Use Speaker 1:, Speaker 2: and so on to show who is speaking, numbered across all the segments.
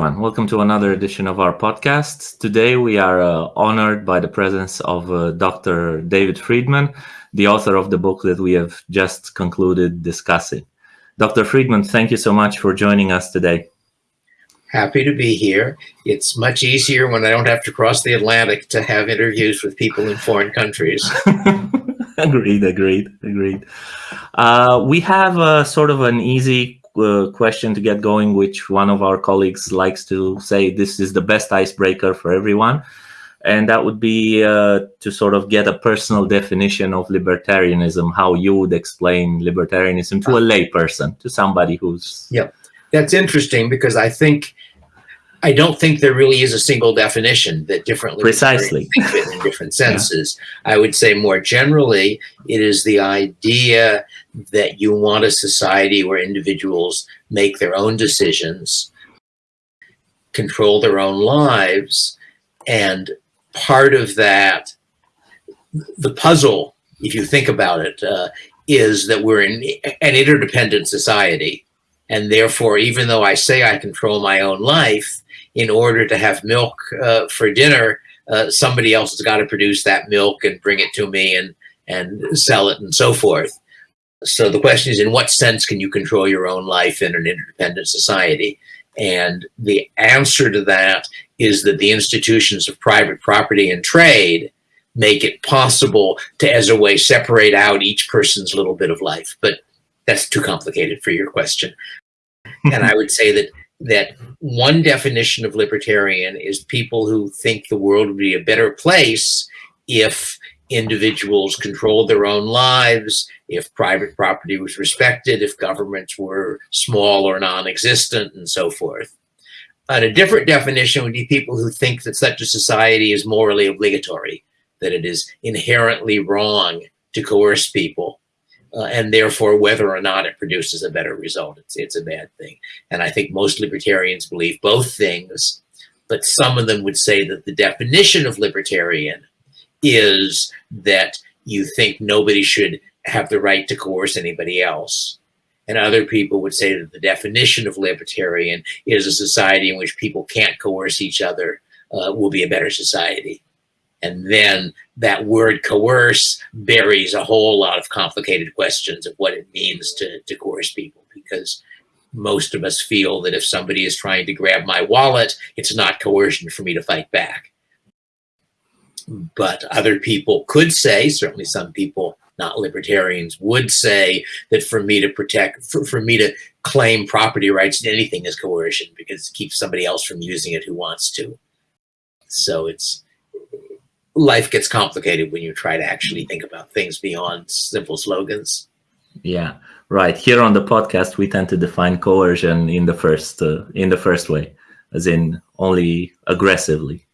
Speaker 1: Everyone. Welcome to another edition of our podcast. Today, we are uh, honored by the presence of uh, Dr. David Friedman, the author of the book that we have just concluded discussing. Dr. Friedman, thank you so much for joining us today.
Speaker 2: Happy to be here. It's much easier when I don't have to cross the Atlantic to have interviews with people in foreign countries.
Speaker 1: agreed, agreed, agreed. Uh, we have a sort of an easy uh, question to get going, which one of our colleagues likes to say this is the best icebreaker for everyone. And that would be uh, to sort of get a personal definition of libertarianism, how you would explain libertarianism to a layperson, to somebody who's...
Speaker 2: Yeah, that's interesting because I think I don't think there really is a single definition that differently
Speaker 1: precisely
Speaker 2: in different senses. Yeah. I would say more generally, it is the idea that you want a society where individuals make their own decisions, control their own lives, and part of that, the puzzle, if you think about it, uh, is that we're in an interdependent society. And therefore, even though I say I control my own life, in order to have milk uh, for dinner, uh, somebody else has got to produce that milk and bring it to me and, and sell it and so forth. So the question is, in what sense can you control your own life in an interdependent society? And the answer to that is that the institutions of private property and trade make it possible to, as a way, separate out each person's little bit of life. But that's too complicated for your question. and I would say that that one definition of libertarian is people who think the world would be a better place if individuals controlled their own lives, if private property was respected, if governments were small or non-existent, and so forth. And a different definition would be people who think that such a society is morally obligatory, that it is inherently wrong to coerce people uh, and therefore whether or not it produces a better result, it's, it's a bad thing. And I think most libertarians believe both things, but some of them would say that the definition of libertarian is that you think nobody should have the right to coerce anybody else. And other people would say that the definition of libertarian is a society in which people can't coerce each other uh, will be a better society. And then that word coerce buries a whole lot of complicated questions of what it means to, to coerce people because most of us feel that if somebody is trying to grab my wallet, it's not coercion for me to fight back. But other people could say, certainly some people, not libertarians, would say that for me to protect, for, for me to claim property rights to anything is coercion because it keeps somebody else from using it who wants to. So it's, life gets complicated when you try to actually think about things beyond simple slogans.
Speaker 1: Yeah, right. Here on the podcast, we tend to define coercion in the first uh, in the first way, as in only aggressively.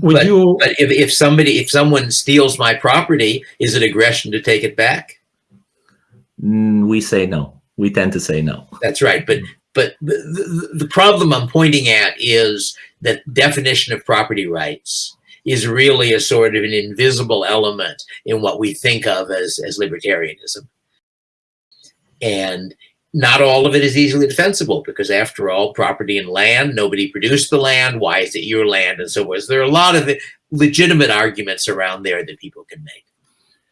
Speaker 2: Would but, you? But if if somebody if someone steals my property, is it aggression to take it back?
Speaker 1: Mm, we say no. We tend to say no.
Speaker 2: That's right. But but the, the, the problem I'm pointing at is that definition of property rights is really a sort of an invisible element in what we think of as, as libertarianism. And not all of it is easily defensible because after all, property and land, nobody produced the land. Why is it your land? And so forth. There are a lot of legitimate arguments around there that people can make.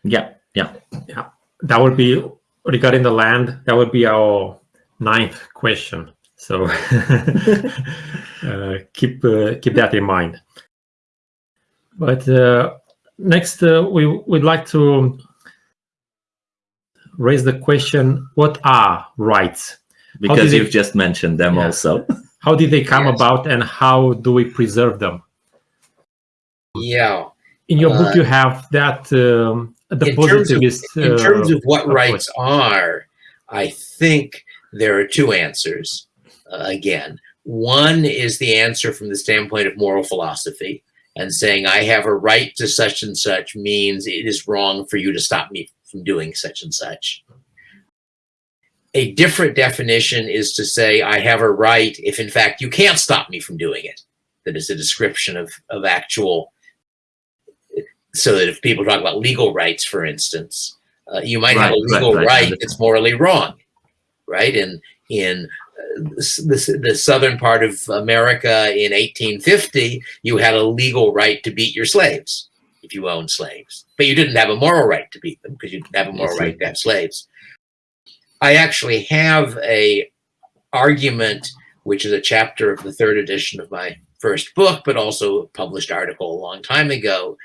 Speaker 1: Yeah, yeah,
Speaker 3: yeah. That would be regarding the land. That would be our ninth question. So uh, keep uh, keep that in mind. But uh, next, uh, we would like to raise the question, what are rights?
Speaker 1: Because you've they, just mentioned them yeah. also.
Speaker 3: how did they come yes. about and how do we preserve them?
Speaker 2: Yeah.
Speaker 3: In your uh, book, you have that um, the in positivist.
Speaker 2: Terms of, in terms of what rights are, I think there are two answers. Uh, again, one is the answer from the standpoint of moral philosophy, and saying I have a right to such and such means it is wrong for you to stop me from doing such and such. A different definition is to say I have a right if in fact you can't stop me from doing it. That is a description of, of actual, so that if people talk about legal rights, for instance, uh, you might right, have a legal right, right, right that's morally wrong, right? And in the, the southern part of America in 1850, you had a legal right to beat your slaves if you owned slaves, but you didn't have a moral right to beat them because you didn't have a moral right to have slaves. I actually have a argument, which is a chapter of the third edition of my first book, but also a published article a long time ago,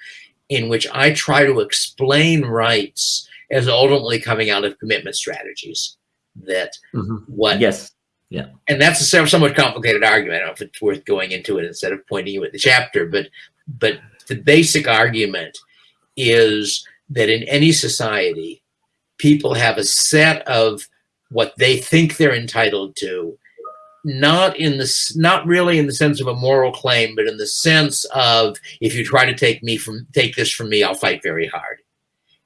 Speaker 2: in which I try to explain rights as ultimately coming out of commitment strategies. That
Speaker 1: mm -hmm. what yes yeah.
Speaker 2: And that's a somewhat complicated argument. I don't know if it's worth going into it instead of pointing you at the chapter, but but the basic argument is that in any society, people have a set of what they think they're entitled to, not in the not really in the sense of a moral claim, but in the sense of if you try to take me from take this from me, I'll fight very hard.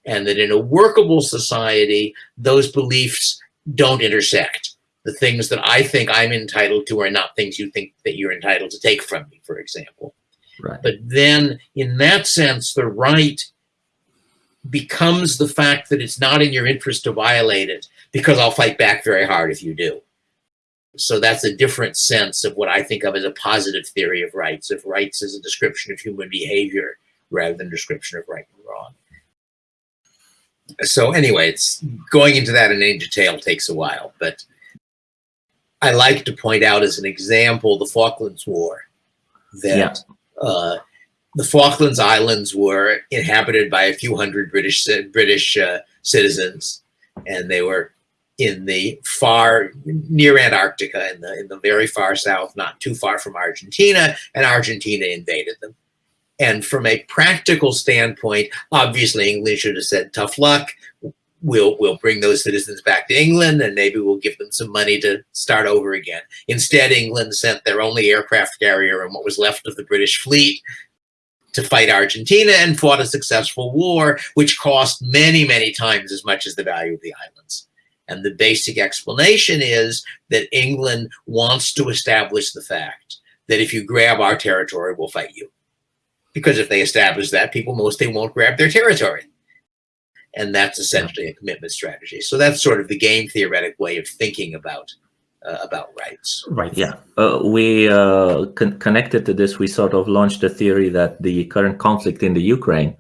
Speaker 2: And that in a workable society, those beliefs don't intersect the things that I think I'm entitled to are not things you think that you're entitled to take from me, for example.
Speaker 1: Right.
Speaker 2: But then in that sense, the right becomes the fact that it's not in your interest to violate it because I'll fight back very hard if you do. So that's a different sense of what I think of as a positive theory of rights, of rights as a description of human behavior rather than description of right and wrong. So anyway, it's going into that in any detail takes a while, but I like to point out as an example the Falklands War. That yeah. uh, the Falklands Islands were inhabited by a few hundred British British uh, citizens, and they were in the far near Antarctica, in the in the very far south, not too far from Argentina, and Argentina invaded them. And from a practical standpoint, obviously England should have said, tough luck we'll we'll bring those citizens back to England and maybe we'll give them some money to start over again. Instead, England sent their only aircraft carrier and what was left of the British fleet to fight Argentina and fought a successful war, which cost many, many times as much as the value of the islands. And the basic explanation is that England wants to establish the fact that if you grab our territory, we'll fight you. Because if they establish that, people mostly won't grab their territory and that's essentially a commitment strategy. So that's sort of the game theoretic way of thinking about uh, about rights.
Speaker 1: Right. Yeah. Uh, we uh, con connected to this. We sort of launched a theory that the current conflict in the Ukraine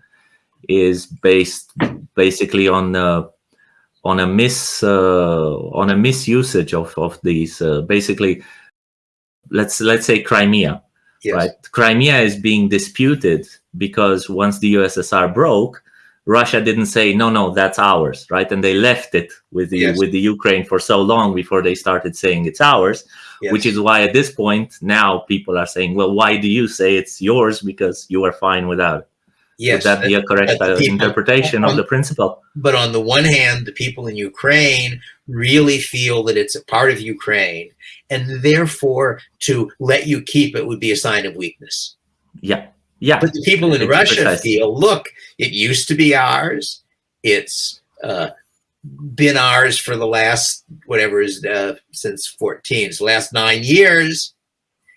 Speaker 1: is based basically on uh, on a mis uh, on a misusage of of these. Uh, basically, let's let's say Crimea. Yes. Right. Crimea is being disputed because once the USSR broke, Russia didn't say no, no, that's ours, right? And they left it with the yes. with the Ukraine for so long before they started saying it's ours, yes. which is why at this point now people are saying, well, why do you say it's yours because you are fine without it? Yes, Would that be a correct uh, interpretation on, of the principle?
Speaker 2: But on the one hand, the people in Ukraine really feel that it's a part of Ukraine, and therefore to let you keep it would be a sign of weakness.
Speaker 1: Yeah. Yeah.
Speaker 2: But the people in Russia precisely. feel, look, it used to be ours. It's uh, been ours for the last, whatever is uh, since 14, so last nine years.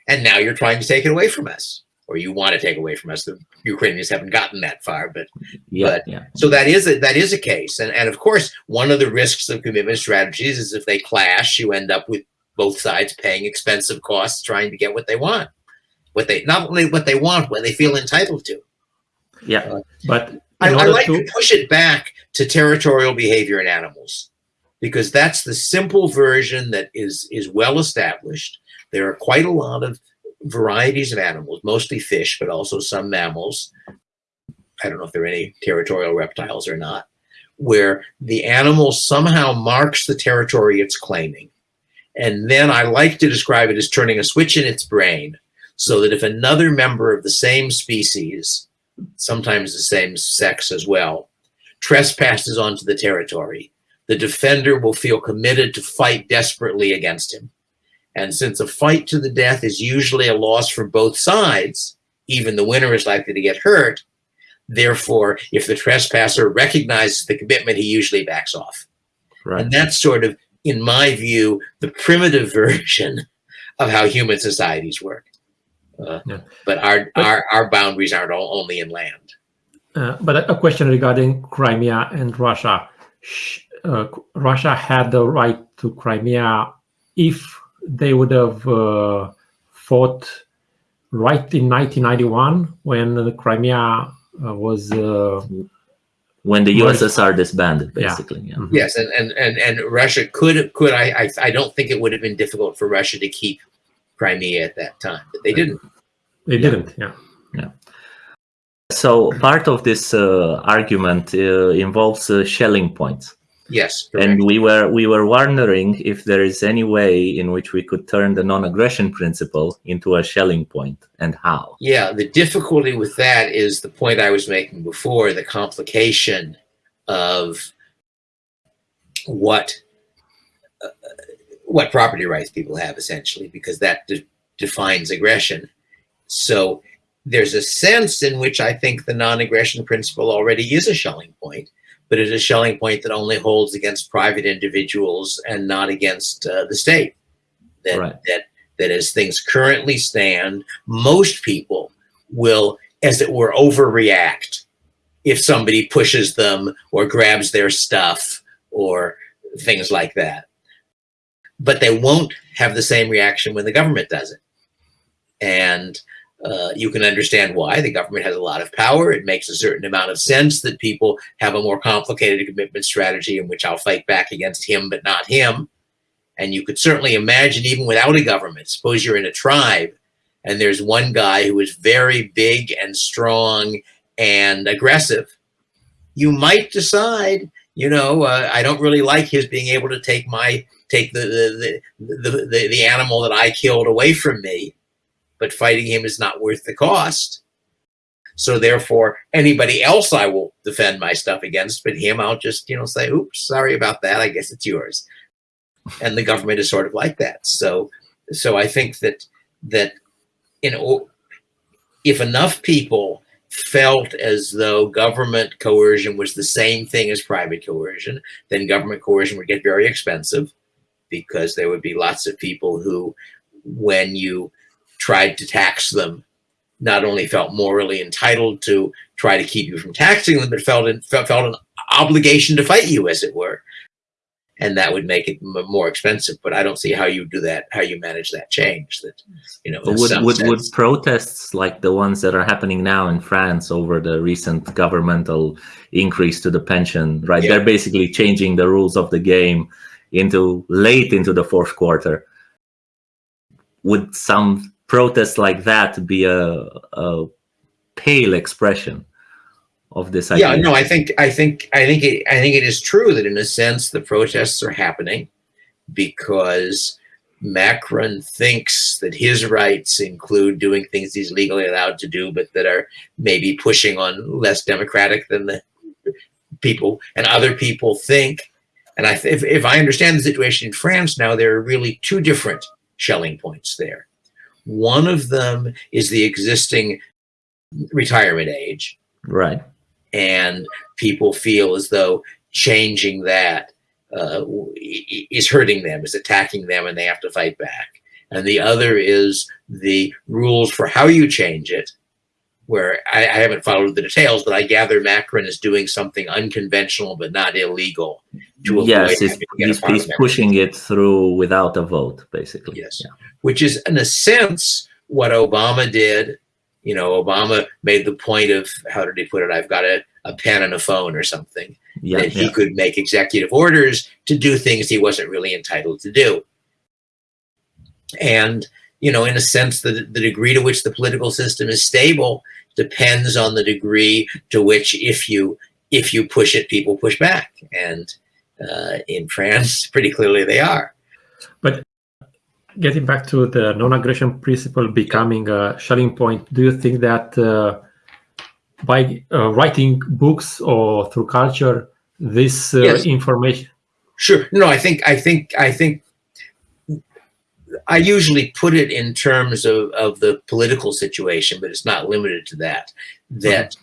Speaker 2: And now you're trying to take it away from us or you want to take away from us. The Ukrainians haven't gotten that far, but
Speaker 1: yeah,
Speaker 2: but
Speaker 1: yeah.
Speaker 2: so that is a, that is a case. And, and of course, one of the risks of commitment strategies is if they clash, you end up with both sides paying expensive costs trying to get what they want what they not only what they want, what they feel entitled to.
Speaker 1: Yeah, uh,
Speaker 3: but
Speaker 2: I, I, like to, to push it back to territorial behavior in animals because that's the simple version that is is well established. There are quite a lot of varieties of animals, mostly fish, but also some mammals. I don't know if there are any territorial reptiles or not, where the animal somehow marks the territory it's claiming. And then I like to describe it as turning a switch in its brain so that if another member of the same species, sometimes the same sex as well, trespasses onto the territory, the defender will feel committed to fight desperately against him. And since a fight to the death is usually a loss for both sides, even the winner is likely to get hurt. Therefore, if the trespasser recognizes the commitment, he usually backs off. Right. And that's sort of, in my view, the primitive version of how human societies work. Uh, yeah. But our, but, our, our boundaries aren't all only in land.
Speaker 3: Uh, but a question regarding Crimea and Russia. Uh, Russia had the right to Crimea if they would have uh, fought right in 1991 when the Crimea uh, was uh,
Speaker 1: when the USSR disbanded, basically. Yeah.
Speaker 3: Mhm.
Speaker 2: Yes, and, and, and, and Russia could could I, I I don't think it would have been difficult for Russia to keep Crimea at that time, but they didn't.
Speaker 3: they didn't. Yeah. Yeah.
Speaker 1: So part of this uh, argument uh, involves uh, Schelling points.
Speaker 2: Yes, correct.
Speaker 1: And we were we were wondering if there is any way in which we could turn the non-aggression principle into a Schelling point, and how.
Speaker 2: Yeah, the difficulty with that is the point I was making before, the complication of what uh, what property rights people have essentially, because that de- defines aggression. So there's a sense in which I think the non-aggression principle already is a Schelling point, but it's a Schelling point that only holds against private individuals and not against uh, the state. That
Speaker 1: Right.
Speaker 2: that that as things currently stand, most people will, as it were, overreact if somebody pushes them or grabs their stuff or things like that. But they won't have the same reaction when the government does it. And uh, you can understand why. The government has a lot of power. It makes a certain amount of sense that people have a more complicated commitment strategy in which I'll fight back against him, but not him. And you could certainly imagine, even without a government, suppose you're in a tribe and there's one guy who is very big and strong and aggressive. You might decide, you know, uh, I don't really like his being able to take my take the the, the the the the animal that I killed away from me, but fighting him is not worth the cost. So therefore, anybody else I will defend my stuff against, but him I'll just you know say, "Oops, sorry about that. I guess it's yours." And the government is sort of like that. So so I think that that you know if enough people felt as though government coercion was the same thing as private coercion, then government coercion would get very expensive because there would be lots of people who, when you tried to tax them, not only felt morally entitled to try to keep you from taxing them, but felt felt an obligation to fight you, as it were. And that would make it m- more expensive. But I don't see how you do that, how you manage that change. That you know,
Speaker 1: would, would, would protests like the ones that are happening now in France over the recent governmental increase to the pension, right?
Speaker 2: Yeah.
Speaker 1: They're basically changing the rules of the game into late into the fourth quarter. Would some protests like that be a, a pale expression of this idea?
Speaker 2: Yeah, no, I think I think I think it, I think it is true that in a sense the protests are happening because Macron thinks that his rights include doing things he's legally allowed to do, but that are maybe pushing on less democratic than the people and other people think. And I, if, if I understand the situation in France now, there are really two different Schelling points there. One of them is the existing retirement age,
Speaker 1: Right.
Speaker 2: And people feel as though changing that uh, is hurting them, is attacking them, and they have to fight back. And the other is the rules for how you change it, where I, I haven't followed the details, but I gather Macron is doing something unconventional but not illegal to avoid
Speaker 1: Yes, he's, he's, he's pushing it through without a vote, basically.
Speaker 2: Yes.
Speaker 1: Yeah.
Speaker 2: which is in a sense what Obama did. You know, Obama made the point of how did he put it? I've got a, a pen and a phone or something
Speaker 1: Yeah.
Speaker 2: that he
Speaker 1: yeah.
Speaker 2: could make executive orders to do things he wasn't really entitled to do. And, you know, in a sense, the, the degree to which the political system is stable depends on the degree to which if you if you push it, people push back. And uh, in France, pretty clearly they are.
Speaker 3: Getting back to the non-aggression principle becoming a Schelling point, do you think that uh, by uh, writing books or through culture, this uh,
Speaker 2: Yes.
Speaker 3: information?
Speaker 2: Sure. No, I think I think I think I usually put it in terms of, of the political situation, but it's not limited to that. That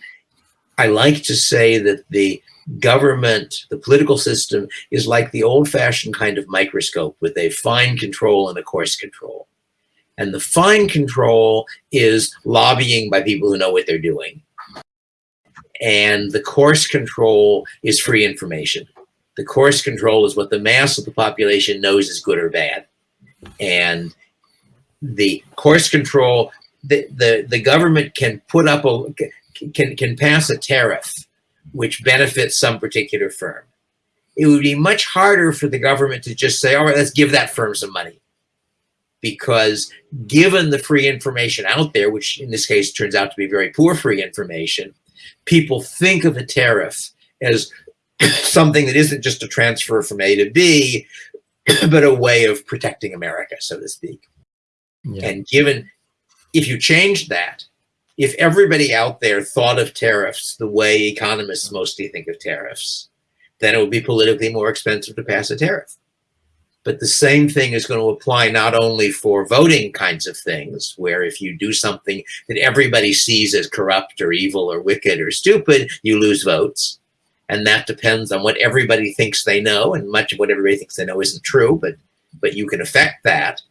Speaker 2: I like to say that the government, the political system, is like the old-fashioned kind of microscope with a fine control and a coarse control. And the fine control is lobbying by people who know what they're doing. And the coarse control is free information. The coarse control is what the mass of the population knows is good or bad. and the coarse control, the, the, the government can put up a, can, can pass a tariff which benefits some particular firm. It would be much harder for the government to just say, all right, let's give that firm some money. Because given the free information out there, which in this case turns out to be very poor free information, people think of a tariff as something that isn't just a transfer from A to B, but a way of protecting America, so to speak. Yeah. And given, if you change that, if everybody out there thought of tariffs the way economists mostly think of tariffs, then it would be politically more expensive to pass a tariff. But the same thing is going to apply not only for voting kinds of things, where if you do something that everybody sees as corrupt or evil or wicked or stupid, you lose votes. And that depends on what everybody thinks they know. And much of what everybody thinks they know isn't true, but, but you can affect that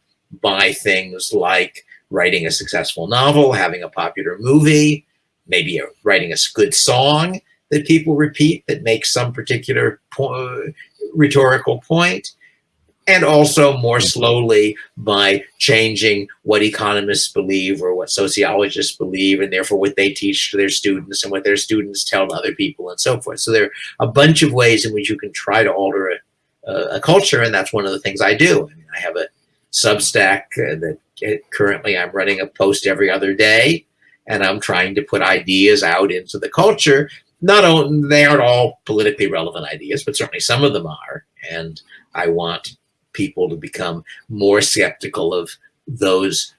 Speaker 2: by things like writing a successful novel, having a popular movie, maybe a, writing a good song that people repeat that makes some particular po rhetorical point, and also more slowly by changing what economists believe or what sociologists believe, and therefore what they teach to their students and what their students tell other people and so forth. So there are a bunch of ways in which you can try to alter a, a, a culture, and that's one of the things I do. I, mean, I have a Substack uh, that uh, currently I'm running a post every other day, and I'm trying to put ideas out into the culture. Not only they aren't all politically relevant ideas, but certainly some of them are, and I want people to become more skeptical of those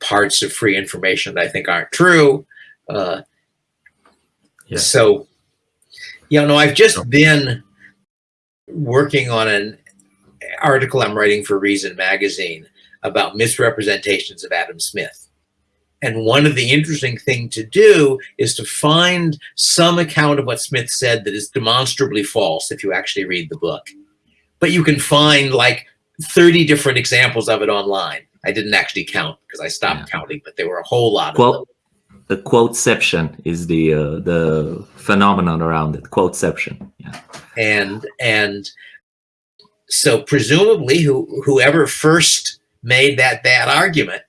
Speaker 2: parts of free information that I think aren't true. Uh, yeah. So, you know, I've just been working on an article I'm writing for Reason Magazine about misrepresentations of Adam Smith. And one of the interesting thing to do is to find some account of what Smith said that is demonstrably false if you actually read the book. But you can find like 30 different examples of it online. I didn't actually count because I stopped yeah. counting, but there were a whole lot
Speaker 1: quote, of them. The quoteception is the uh, the phenomenon around it. Quoteception. Yeah.
Speaker 2: And and so presumably who, whoever first made that bad argument,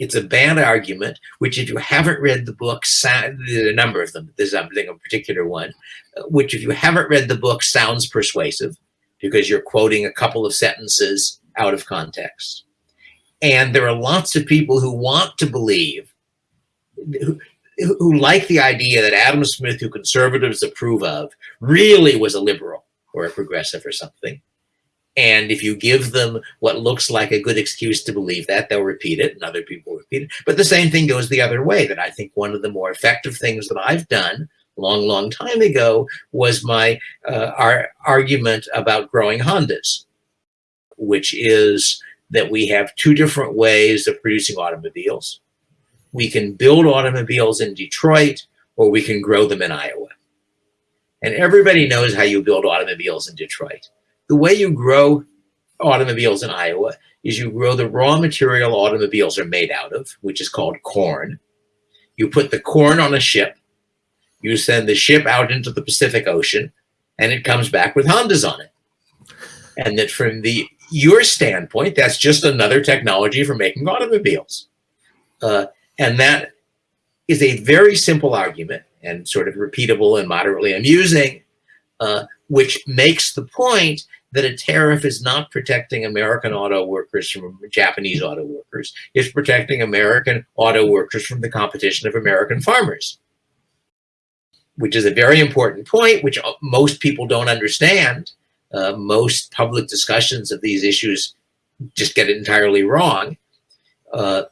Speaker 2: it's a bad argument, which if you haven't read the book, there's a number of them, there's something a particular one, uh, which if you haven't read the book sounds persuasive because you're quoting a couple of sentences out of context. And there are lots of people who want to believe, who, who like the idea that Adam Smith, who conservatives approve of, really was a liberal or a progressive or something. And if you give them what looks like a good excuse to believe that, they'll repeat it and other people repeat it. But the same thing goes the other way, that I think one of the more effective things that I've done long, long time ago was my uh, our argument about growing Hondas, which is that we have two different ways of producing automobiles. We can build automobiles in Detroit or we can grow them in Iowa. And everybody knows how you build automobiles in Detroit the way you grow automobiles in Iowa is you grow the raw material automobiles are made out of, which is called corn. You put the corn on a ship, you send the ship out into the Pacific Ocean, and it comes back with Hondas on it. And that from the your standpoint, that's just another technology for making automobiles. Uh, and that is a very simple argument and sort of repeatable and moderately amusing, uh, which makes the point that a tariff is not protecting American auto workers from Japanese auto workers. It's protecting American auto workers from the competition of American farmers, which is a very important point, which most people don't understand. Uh, most public discussions of these issues just get it entirely wrong. Uh,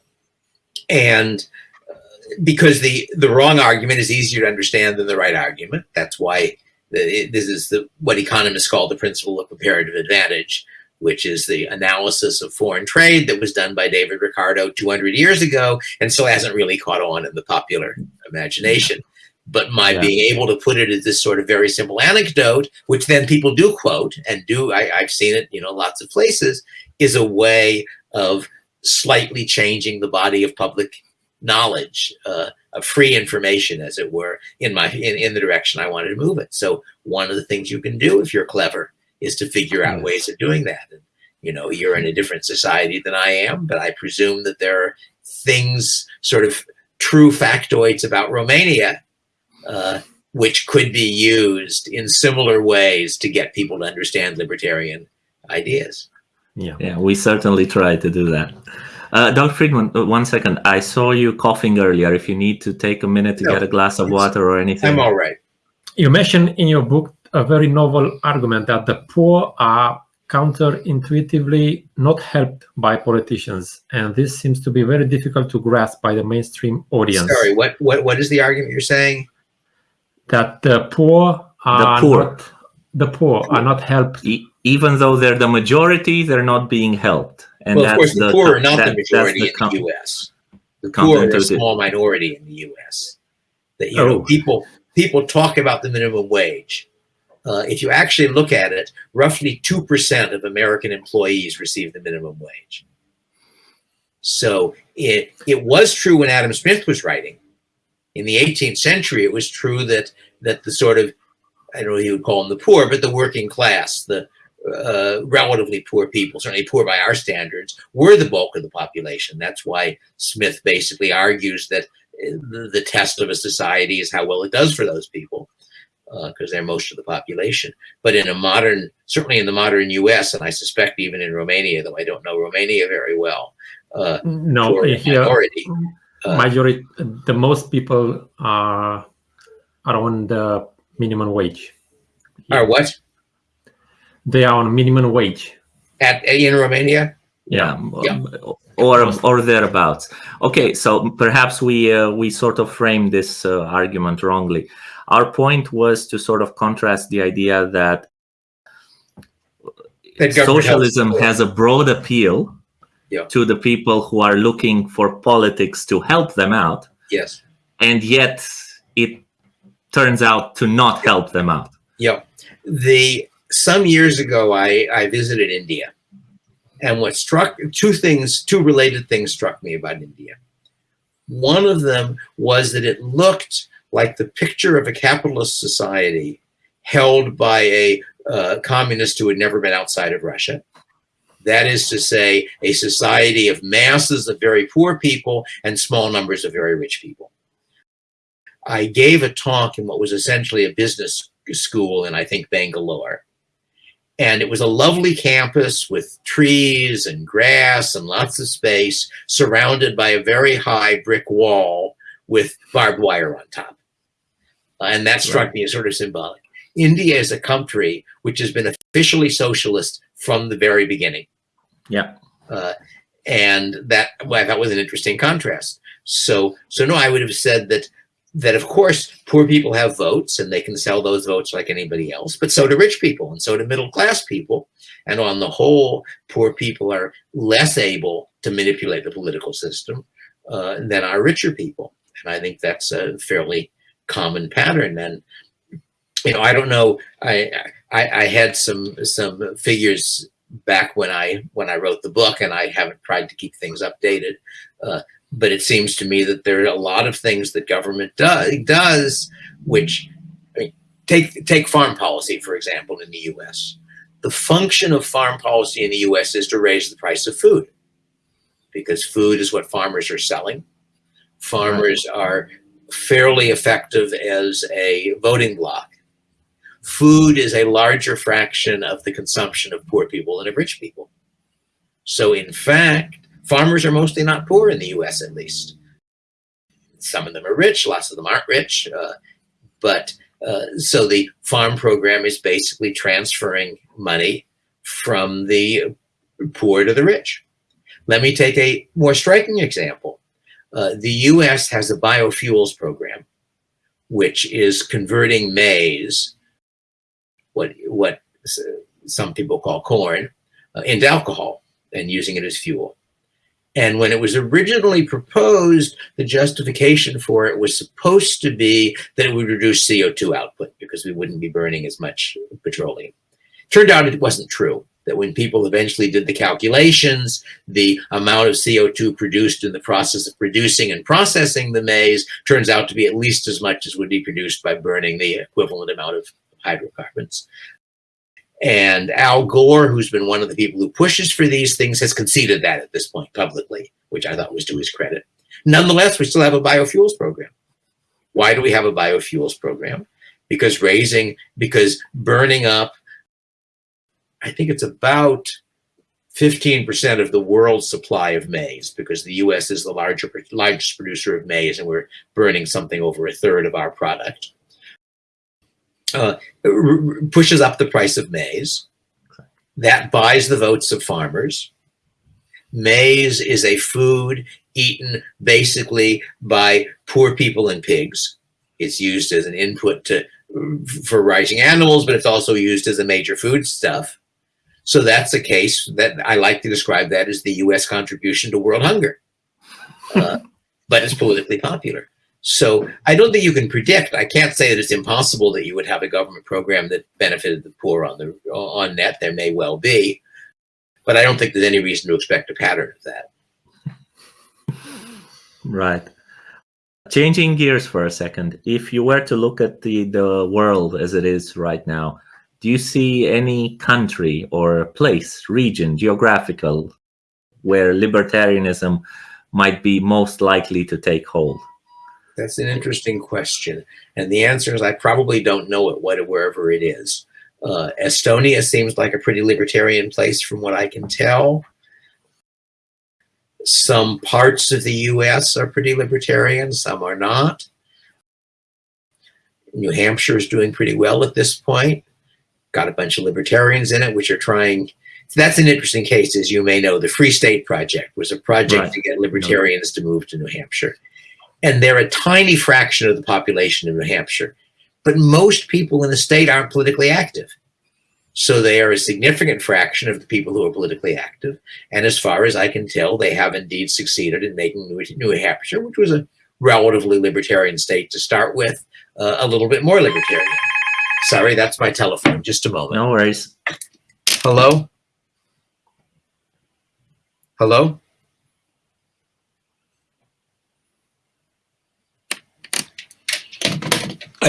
Speaker 2: and uh, because the, the wrong argument is easier to understand than the right argument. That's why this is the, what economists call the principle of comparative advantage, which is the analysis of foreign trade that was done by David Ricardo 200 years ago and so hasn't really caught on in the popular imagination. But my yeah. being able to put it as this sort of very simple anecdote, which then people do quote and do, I, I've seen it, you know, lots of places, is a way of slightly changing the body of public knowledge. Uh, of free information, as it were, in my in, in the direction I wanted to move it. So one of the things you can do if you're clever is to figure out ways of doing that. And You know, you're in a different society than I am, but I presume that there are things, sort of true factoids about Romania, uh, which could be used in similar ways to get people to understand libertarian ideas.
Speaker 3: Yeah.
Speaker 1: Yeah, we certainly try to do that. Uh, Dr. Friedman, uh, one second. I saw you coughing earlier. If you need to take a minute to
Speaker 2: No,
Speaker 1: get a glass of water or anything.
Speaker 2: I'm all right.
Speaker 3: You mentioned in your book a very novel argument that the poor are counterintuitively not helped by politicians, and this seems to be very difficult to grasp by the mainstream audience.
Speaker 2: Sorry, what, what, what is the argument you're saying?
Speaker 3: That the poor are the
Speaker 1: poor.
Speaker 3: not the poor are not helped.
Speaker 1: E- even though they're the majority, they're not being helped. And
Speaker 2: well, of course, the
Speaker 1: the
Speaker 2: poor are not
Speaker 1: that-
Speaker 2: the majority
Speaker 1: the
Speaker 2: in the U.S. The poor are a small minority in the U.S. That you know,
Speaker 3: Oh.
Speaker 2: people people talk about the minimum wage. Uh, if you actually look at it, roughly two percent of American employees receive the minimum wage. So it it was true when Adam Smith was writing. In the 18th century, it was true that that the sort of I don't know what he would call them the poor, but the working class, the uh, relatively poor people, certainly poor by our standards, were the bulk of the population. That's why Smith basically argues that uh, the, test of a society is how well it does for those people, because they're most of the population. But in a modern, certainly in the modern U.S., and I suspect even in Romania, though I don't know Romania very well, uh,
Speaker 3: No, here
Speaker 2: minority. uh,
Speaker 3: majority the most people are are on the minimum wage.
Speaker 2: Are what
Speaker 3: They are on minimum wage.
Speaker 2: at in Romania?
Speaker 1: yeah,
Speaker 2: Yeah.
Speaker 1: or or thereabouts okay so perhaps we uh, we sort of framed this uh, argument wrongly our point was to sort of contrast the idea that
Speaker 2: That
Speaker 1: socialism has a broad appeal
Speaker 2: Yeah.
Speaker 1: to the people who are looking for politics to help them out
Speaker 2: Yes.
Speaker 1: and yet it turns out to not help them out
Speaker 2: Yeah, The some years ago, I I visited India, and what struck two things, two related things struck me about India. One of them was that it looked like the picture of a capitalist society held by a uh, communist who had never been outside of Russia. That is to say, a society of masses of very poor people and small numbers of very rich people. I gave a talk in what was essentially a business school in, I think, Bangalore. And it was a lovely campus with trees and grass and lots of space, surrounded by a very high brick wall with barbed wire on top. Uh, and that struck me as sort of symbolic. India is a country which has been officially socialist from the very beginning.
Speaker 1: yeah
Speaker 2: Uh, and that well, that was an interesting contrast. So, so no, I would have said that that of course poor people have votes and they can sell those votes like anybody else, but so do rich people and so do middle class people. And on the whole, poor people are less able to manipulate the political system uh, than are richer people. And I think that's a fairly common pattern. And you know, I don't know. I I, I had some some figures back when I when I wrote the book, and I haven't tried to keep things updated. Uh, but it seems to me that there are a lot of things that government does does, which I mean, take take farm policy for example in the U.S. The function of farm policy in the U.S. is to raise the price of food, because food is what farmers are selling. Farmers are fairly effective as a voting bloc food is a larger fraction of the consumption of poor people than of rich people. So in fact, farmers are mostly not poor in the US at least. Some of them are rich, lots of them aren't rich. Uh, but uh, so the farm program is basically transferring money from the poor to the rich. Let me take a more striking example. Uh, the US has a biofuels program, which is converting maize what what some people call corn uh, into alcohol and using it as fuel. And when it was originally proposed, the justification for it was supposed to be that it would reduce CO2 output because we wouldn't be burning as much petroleum. Turned out it wasn't true. That when people eventually did the calculations, the amount of CO2 produced in the process of producing and processing the maize turns out to be at least as much as would be produced by burning the equivalent amount of hydrocarbons. And Al Gore, who's been one of the people who pushes for these things, has conceded that at this point publicly, which I thought was to his credit. Nonetheless, we still have a biofuels program. Why do we have a biofuels program? Because raising, because burning up, I think it's about 15% of the world's supply of maize because the US is the larger, largest producer of maize and we're burning something over a third of our product. Uh, pushes up the price of maize. That buys the votes of farmers. Maize is a food eaten basically by poor people and pigs. It's used as an input to for raising animals, but it's also used as a major food stuff. So that's a case that I like to describe that as the U.S. contribution to world hunger. Uh, but it's politically popular. So I don't think you can predict. I can't say that it's impossible that you would have a government program that benefited the poor on the on net. There may well be, but I don't think there's any reason to expect a pattern of that.
Speaker 1: Right. Changing gears for a second, if you were to look at the, the world as it is right now, do you see any country or place, region, geographical, where libertarianism might be most likely to take hold?
Speaker 2: That's an interesting question. And the answer is I probably don't know it, what, wherever it is. Uh, Estonia seems like a pretty libertarian place from what I can tell. Some parts of the US are pretty libertarian, some are not. New Hampshire is doing pretty well at this point. Got a bunch of libertarians in it, which are trying. So that's an interesting case, as you may know. The Free State Project was a project right. to get libertarians to move to New Hampshire. And they're a tiny fraction of the population in New Hampshire. But most people in the state aren't politically active. So they are a significant fraction of the people who are politically active. And as far as I can tell, they have indeed succeeded in making New, Hampshire, which was a relatively libertarian state to start with, uh, a little bit more libertarian. Sorry, that's my telephone. Just a moment.
Speaker 1: No worries.
Speaker 2: Hello? Hello?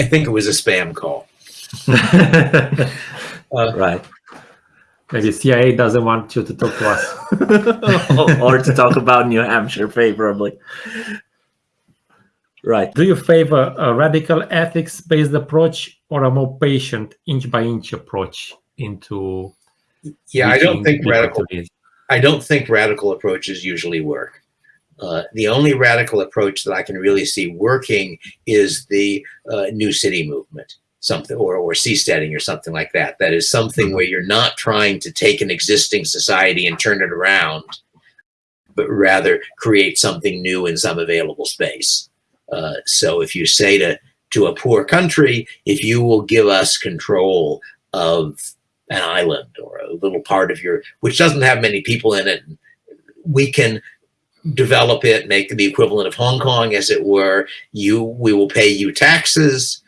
Speaker 2: I think it was a spam call.
Speaker 1: uh, right.
Speaker 3: Maybe CIA doesn't want you to talk to us.
Speaker 1: or to talk about New Hampshire favorably. Right.
Speaker 3: Do you favor a radical ethics-based approach or a more patient inch-by-inch approach into
Speaker 2: Yeah, I don't think radical I don't think radical approaches usually work. Uh, the only radical approach that I can really see working is the uh, new city movement, something or or seasteading or something like that. That is something mm-hmm. where you're not trying to take an existing society and turn it around, but rather create something new in some available space. Uh, so if you say to to a poor country, if you will give us control of an island or a little part of your, which doesn't have many people in it, we can develop it, make the equivalent of Hong Kong, as it were. You, we will pay you taxes.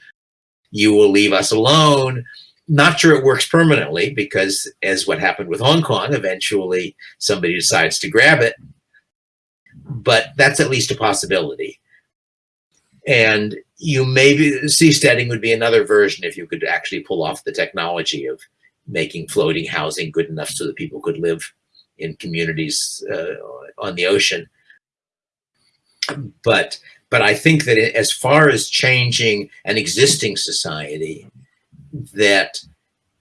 Speaker 2: You will leave us alone. Not sure it works permanently because, as what happened with Hong Kong, eventually somebody decides to grab it. But that's at least a possibility. And you maybe seasteading would be another version if you could actually pull off the technology of making floating housing good enough so that people could live in communities uh, on the ocean. But but I think that as far as changing an existing society, that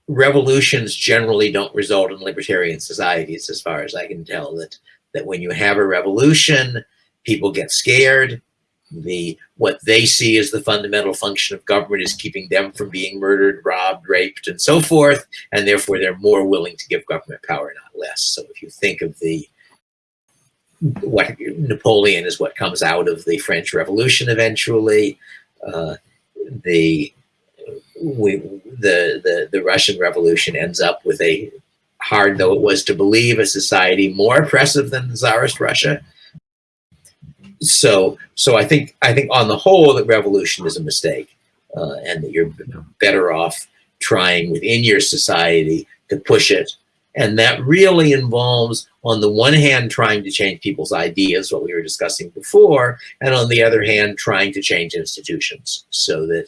Speaker 2: revolutions generally don't result in libertarian societies, as far as I can tell. That that when you have a revolution, people get scared. The what they see as the fundamental function of government is keeping them from being murdered, robbed, raped, and so forth, and therefore they're more willing to give government power, not less. So if you think of the what Napoleon is what comes out of the French Revolution eventually. Uh, the we, the the the Russian Revolution ends up with a hard though it was to believe a society more oppressive than the Tsarist Russia. So so I think I think on the whole that revolution is a mistake, uh, and that you're better off trying within your society to push it and that really involves, on the one hand, trying to change people's ideas, what we were discussing before, and on the other hand, trying to change institutions. So that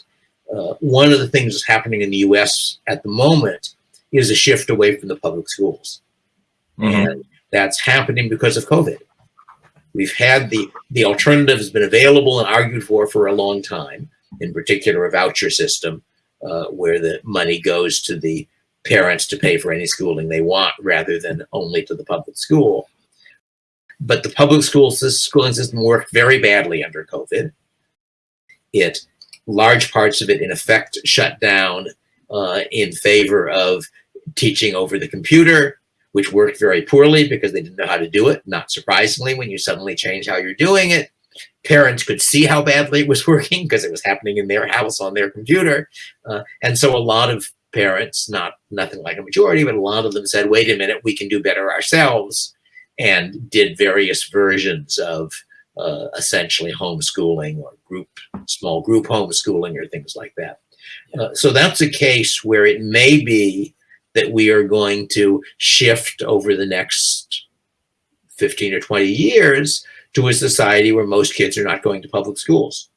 Speaker 2: uh, one of the things that's happening in the US at the moment is a shift away from the public schools.
Speaker 1: Mhm.
Speaker 2: And that's happening because of COVID. We've had the, the alternative has been available and argued for for a long time, in particular a voucher system uh, where the money goes to the parents to pay for any schooling they want rather than only to the public school. But the public school schooling system worked very badly under COVID. It, large parts of it in effect shut down uh, in favor of teaching over the computer, which worked very poorly because they didn't know how to do it. Not surprisingly, when you suddenly change how you're doing it, parents could see how badly it was working because it was happening in their house on their computer. Uh, and so a lot of parents, not nothing like a majority, but a lot of them said, wait a minute, we can do better ourselves and did various versions of uh, essentially homeschooling or group, small group homeschooling or things like that. Uh, so that's a case where it may be that we are going to shift over the next 15 or 20 years to a society where most kids are not going to public schools.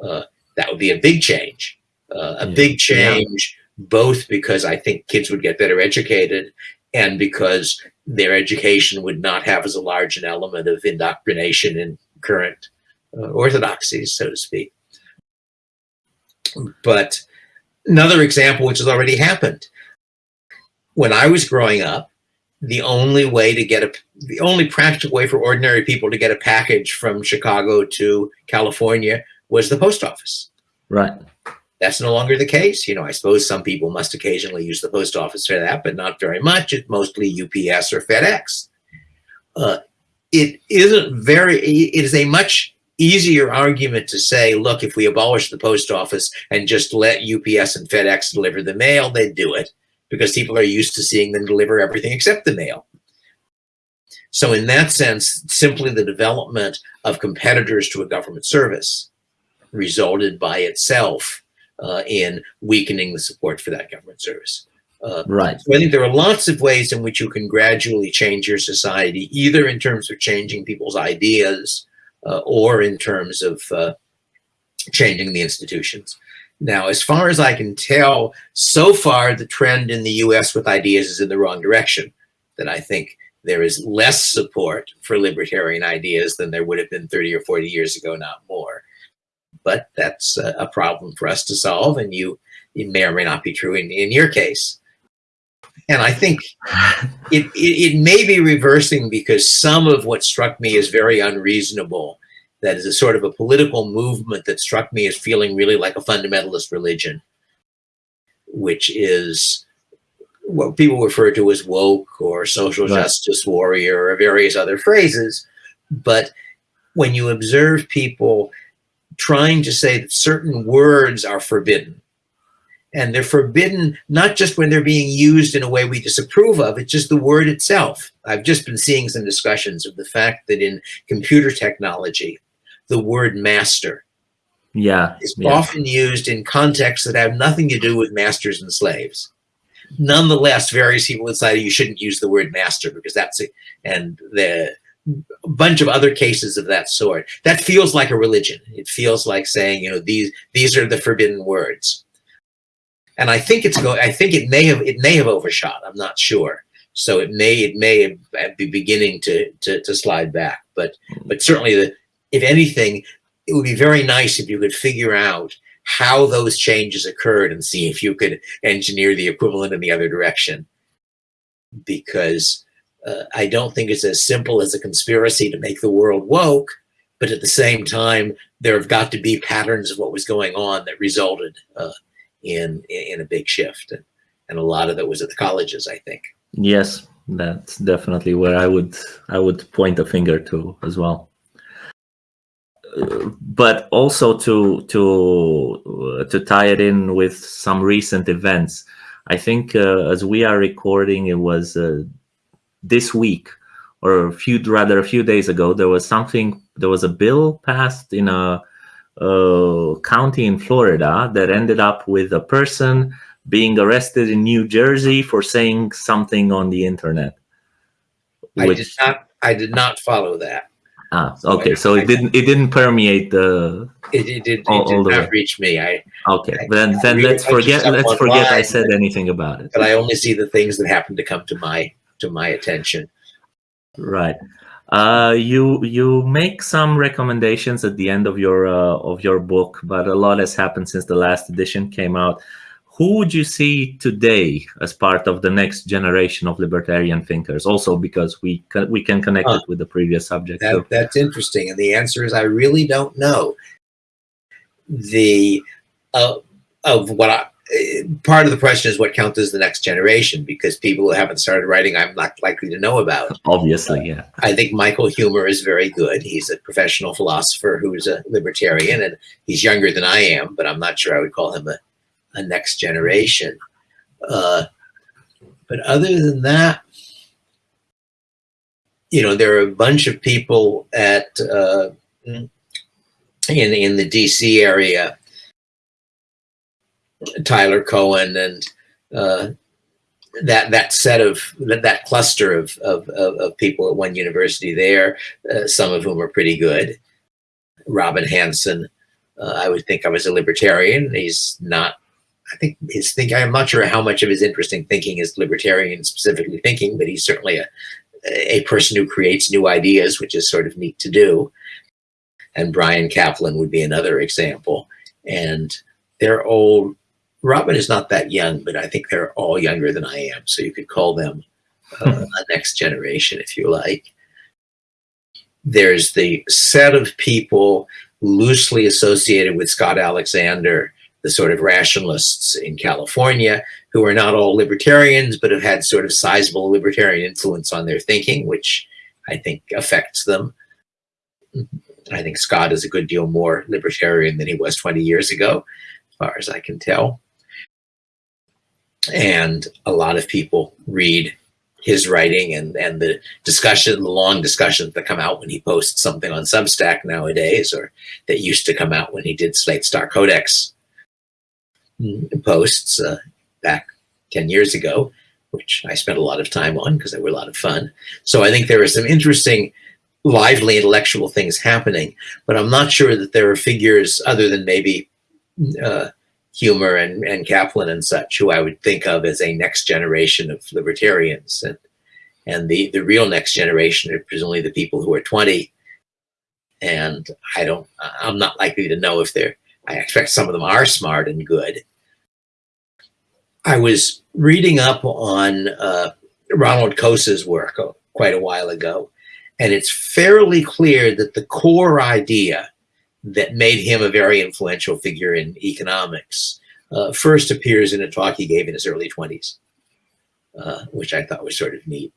Speaker 2: Uh, that would be a big change. Uh, a
Speaker 3: Yeah.
Speaker 2: big change, both because I think kids would get better educated and because their education would not have as a large an element of indoctrination in current uh, orthodoxies, so to speak. But another example, which has already happened, when I was growing up, the only way to get a, the only practical way for ordinary people to get a package from Chicago to California was the post office.
Speaker 1: Right.
Speaker 2: That's no longer the case. You know, I suppose some people must occasionally use the post office for that, but not very much. It's mostly UPS or FedEx. Uh, it isn't very, it is a much easier argument to say, look, if we abolish the post office and just let UPS and FedEx deliver the mail, they'd do it because people are used to seeing them deliver everything except the mail. So in that sense, simply the development of competitors to a government service resulted by itself uh, in weakening the support for that government service. Uh,
Speaker 1: Right.
Speaker 2: so I think there are lots of ways in which you can gradually change your society, either in terms of changing people's ideas uh, or in terms of uh, changing the institutions. Now, as far as I can tell, so far the trend in the US with ideas is in the wrong direction. That I think there is less support for libertarian ideas than there would have been 30 or 40 years ago, not more. But that's a, a problem for us to solve, and you, it may or may not be true in, in your case. And I think it, it, it may be reversing because some of what struck me as very unreasonable that is a sort of a political movement that struck me as feeling really like a fundamentalist religion, which is what people refer to as woke or social
Speaker 1: Right.
Speaker 2: justice warrior or various other phrases. But when you observe people trying to say that certain words are forbidden, and they're forbidden not just when they're being used in a way we disapprove of, it's just the word itself. I've just been seeing some discussions of the fact that in computer technology, the word master
Speaker 1: Yeah.
Speaker 2: is
Speaker 1: yeah.
Speaker 2: often used in contexts that have nothing to do with masters and slaves. Nonetheless, various people say you shouldn't use the word master because that's it. And the a bunch of other cases of that sort. That feels like a religion. It feels like saying, you know, these these are the forbidden words. And I think it's going. I think it may have it may have overshot. I'm not sure. So it may it may be beginning to to, to slide back. But but certainly the if anything, it would be very nice if you could figure out how those changes occurred and see if you could engineer the equivalent in the other direction. Because uh, I don't think it's as simple as a conspiracy to make the world woke, but at the same time, there have got to be patterns of what was going on that resulted uh, in in a big shift, and, and a lot of that was at the colleges, I think.
Speaker 1: Yes, that's definitely where I would I would point a finger to as well. But also to to uh, to tie it in with some recent events, I think uh, as we are recording, it was uh, this week or a few rather a few days ago. There was something. There was a bill passed in a, a county in Florida that ended up with a person being arrested in New Jersey for saying something on the internet.
Speaker 2: I did not. I did not follow that.
Speaker 1: Ah, okay. So it didn't it didn't permeate the.
Speaker 2: It, it did, it
Speaker 1: All- all
Speaker 2: did
Speaker 1: the
Speaker 2: not reach me. I,
Speaker 1: Okay,
Speaker 2: I-
Speaker 1: then
Speaker 2: I
Speaker 1: then let's forget let's forget I said anything about it.
Speaker 2: but I only see the things that happen to come to my to my attention.
Speaker 1: Right. Uh, you you make some recommendations at the end of your uh, of your book, but a lot has happened since the last edition came out. Who would you see today as part of the next generation of libertarian thinkers? Also, because we can, we can connect it with the previous subject.
Speaker 2: That,
Speaker 1: too.
Speaker 2: that's interesting. And the answer is I really don't know. The uh, of what I eh, part of the question is what counts as the next generation because people who haven't started writing I'm not likely to know about.
Speaker 1: Obviously, yeah.
Speaker 2: I think Michael Huemer is very good. He's a professional philosopher who's a libertarian and he's younger than I am, but I'm not sure I would call him a, a next generation. Uh, but other than that, you know, there are a bunch of people at uh, in in the DC area, Tyler Cowen and uh, that that set of that, that cluster of, of of people at one university there, uh, some of whom are pretty good. Robin Hanson, uh, I would think I was a libertarian. He's not. I think his think. I'm not sure how much of his interesting thinking is libertarian specifically thinking, but he's certainly a a person who creates new ideas, which is sort of neat to do. And Bryan Caplan would be another example. And they're all, Robin is not that young, but I think they're all younger than I am. So you could call them uh, a next generation if you like. There's the set of people loosely associated with Scott Alexander, the sort of rationalists in California, who are not all libertarians, but have had sort of sizable libertarian influence on their thinking, which I think affects them. I think Scott is a good deal more libertarian than he was 20 years ago, as far as I can tell. And a lot of people read his writing and, and the discussion, the long discussions that come out when he posts something on Substack nowadays, or that used to come out when he did Slate Star Codex posts uh, back 10 years ago, which I spent a lot of time on because they were a lot of fun. So I think there are some interesting, lively intellectual things happening, but I'm not sure that there are figures other than maybe uh, Huemer and, and Caplan and such who I would think of as a next generation of libertarians. And, and the, the real next generation are presumably the people who are 20. And I don't, I'm not likely to know if they're, I expect some of them are smart and good. I was reading up on uh, Ronald Coase's work quite a while ago, and it's fairly clear that the core idea that made him a very influential figure in economics uh, first appears in a talk he gave in his early 20s, uh, which I thought was sort of neat.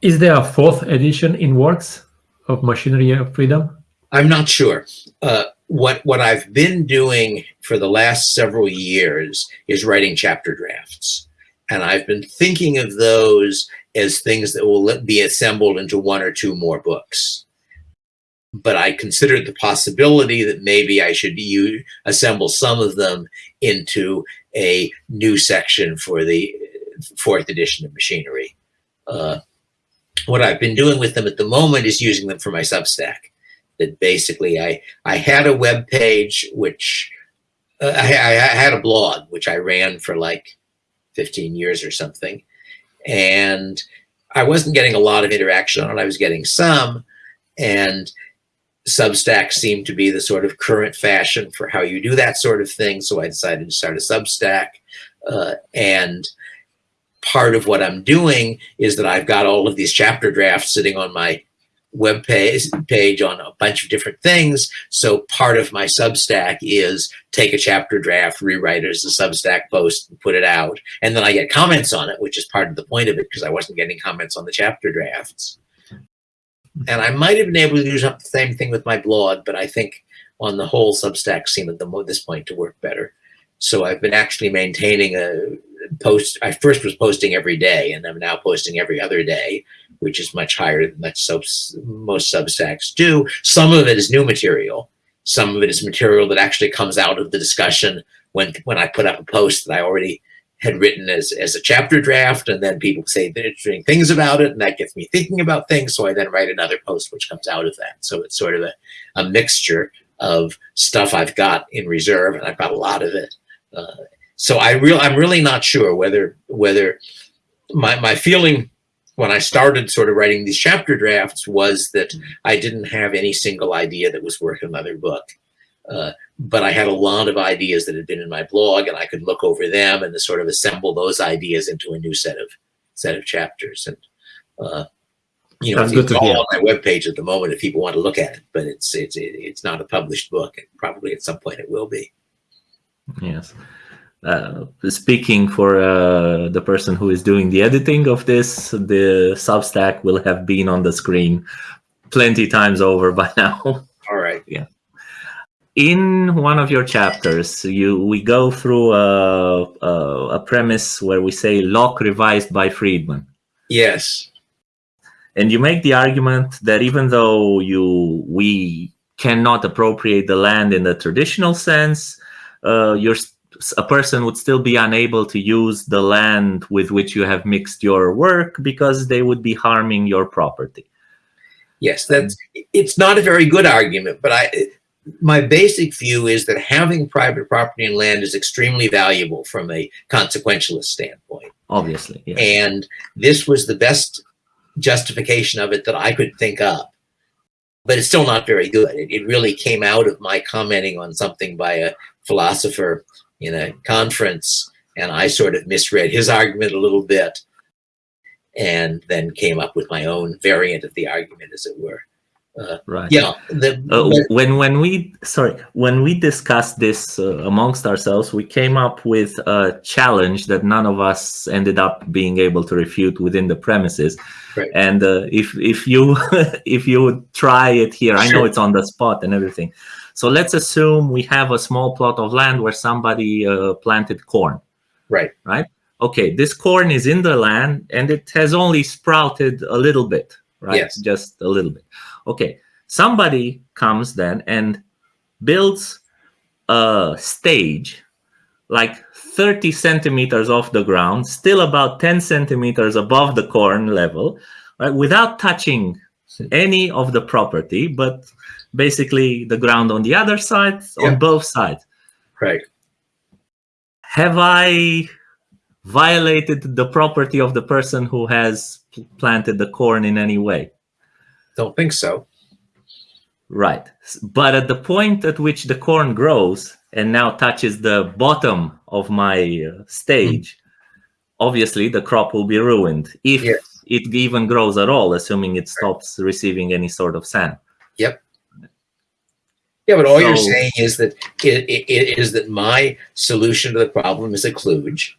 Speaker 3: Is there a fourth edition in works of Machinery of Freedom?
Speaker 2: I'm not sure. Uh, what what I've been doing for the last several years is writing chapter drafts, and I've been thinking of those as things that will be assembled into one or two more books. But I considered the possibility that maybe I should use, assemble some of them into a new section for the fourth edition of Machinery. Uh, what I've been doing with them at the moment is using them for my Substack that basically I, I had a web page, which uh, I, I had a blog, which I ran for like 15 years or something. And I wasn't getting a lot of interaction on it. I was getting some. And Substack seemed to be the sort of current fashion for how you do that sort of thing. So I decided to start a Substack. Uh, and part of what I'm doing is that I've got all of these chapter drafts sitting on my web page, page on a bunch of different things. So part of my Substack is take a chapter draft, rewrite it as a Substack post, and put it out. And then I get comments on it, which is part of the point of it because I wasn't getting comments on the chapter drafts. And I might have been able to do the same thing with my blog, but I think on the whole Substack seemed at the, this point to work better. So I've been actually maintaining a post. I first was posting every day, and I'm now posting every other day, which is much higher than much subs, most Substacks do. Some of it is new material. Some of it is material that actually comes out of the discussion when when I put up a post that I already had written as, as a chapter draft and then people say interesting things about it and that gets me thinking about things so i then write another post which comes out of that so it's sort of a, a mixture of stuff i've got in reserve and i've got a lot of it uh, so i real i'm really not sure whether whether my, my feeling when i started sort of writing these chapter drafts was that i didn't have any single idea that was worth another book uh, but I had a lot of ideas that had been in my blog and I could look over them and sort of assemble those ideas into a new set of set of chapters. And, uh, you know, it's all on my webpage at the moment if people want to look at it, but it's, it's, it's not a published book and probably at some point it will be.
Speaker 1: Yes. Uh, speaking for uh, the person who is doing the editing of this, the Substack will have been on the screen plenty times over by now.
Speaker 2: All right.
Speaker 1: Yeah in one of your chapters, you we go through a, a, a, premise where we say Locke revised by Friedman.
Speaker 2: Yes.
Speaker 1: And you make the argument that even though you we cannot appropriate the land in the traditional sense, uh, you're a person would still be unable to use the land with which you have mixed your work because they would be harming your property.
Speaker 2: Yes, that's it's not a very good argument, but I my basic view is that having private property and land is extremely valuable from a consequentialist standpoint.
Speaker 1: Obviously.
Speaker 2: Yeah. And this was the best justification of it that I could think of. But it's still not very good. It, it really came out of my commenting on something by a philosopher in a conference, and I sort of misread his argument a little bit and then came up with my own variant of the argument, as it were.
Speaker 1: Uh, right.
Speaker 2: Yeah.
Speaker 1: The, uh, when when we sorry when we discussed this uh, amongst ourselves, we came up with a challenge that none of us ended up being able to refute within the premises. Right. And uh, if if you if you would try it here, sure. I know it's on the spot and everything. So let's assume we have a small plot of land where somebody uh, planted corn.
Speaker 2: Right.
Speaker 1: Right. Okay. This corn is in the land and it has only sprouted a little bit. Right.
Speaker 2: Yes.
Speaker 1: Just a little bit Okay, somebody comes then and builds a stage like 30 centimeters off the ground, still about 10 centimeters above the corn level, right, without touching any of the property, but basically the ground on the other side, yeah. on both sides.
Speaker 2: Right.
Speaker 1: Have I violated the property of the person who has planted the corn in any way?
Speaker 2: Don't think so.
Speaker 1: Right. But at the point at which the corn grows and now touches the bottom of my uh, stage, mm. obviously the crop will be ruined if yes. it even grows at all, assuming it stops right. receiving any sort of sand.
Speaker 2: Yep. Yeah, but all so, you're saying is that it, it, it is that my solution to the problem is a kludge.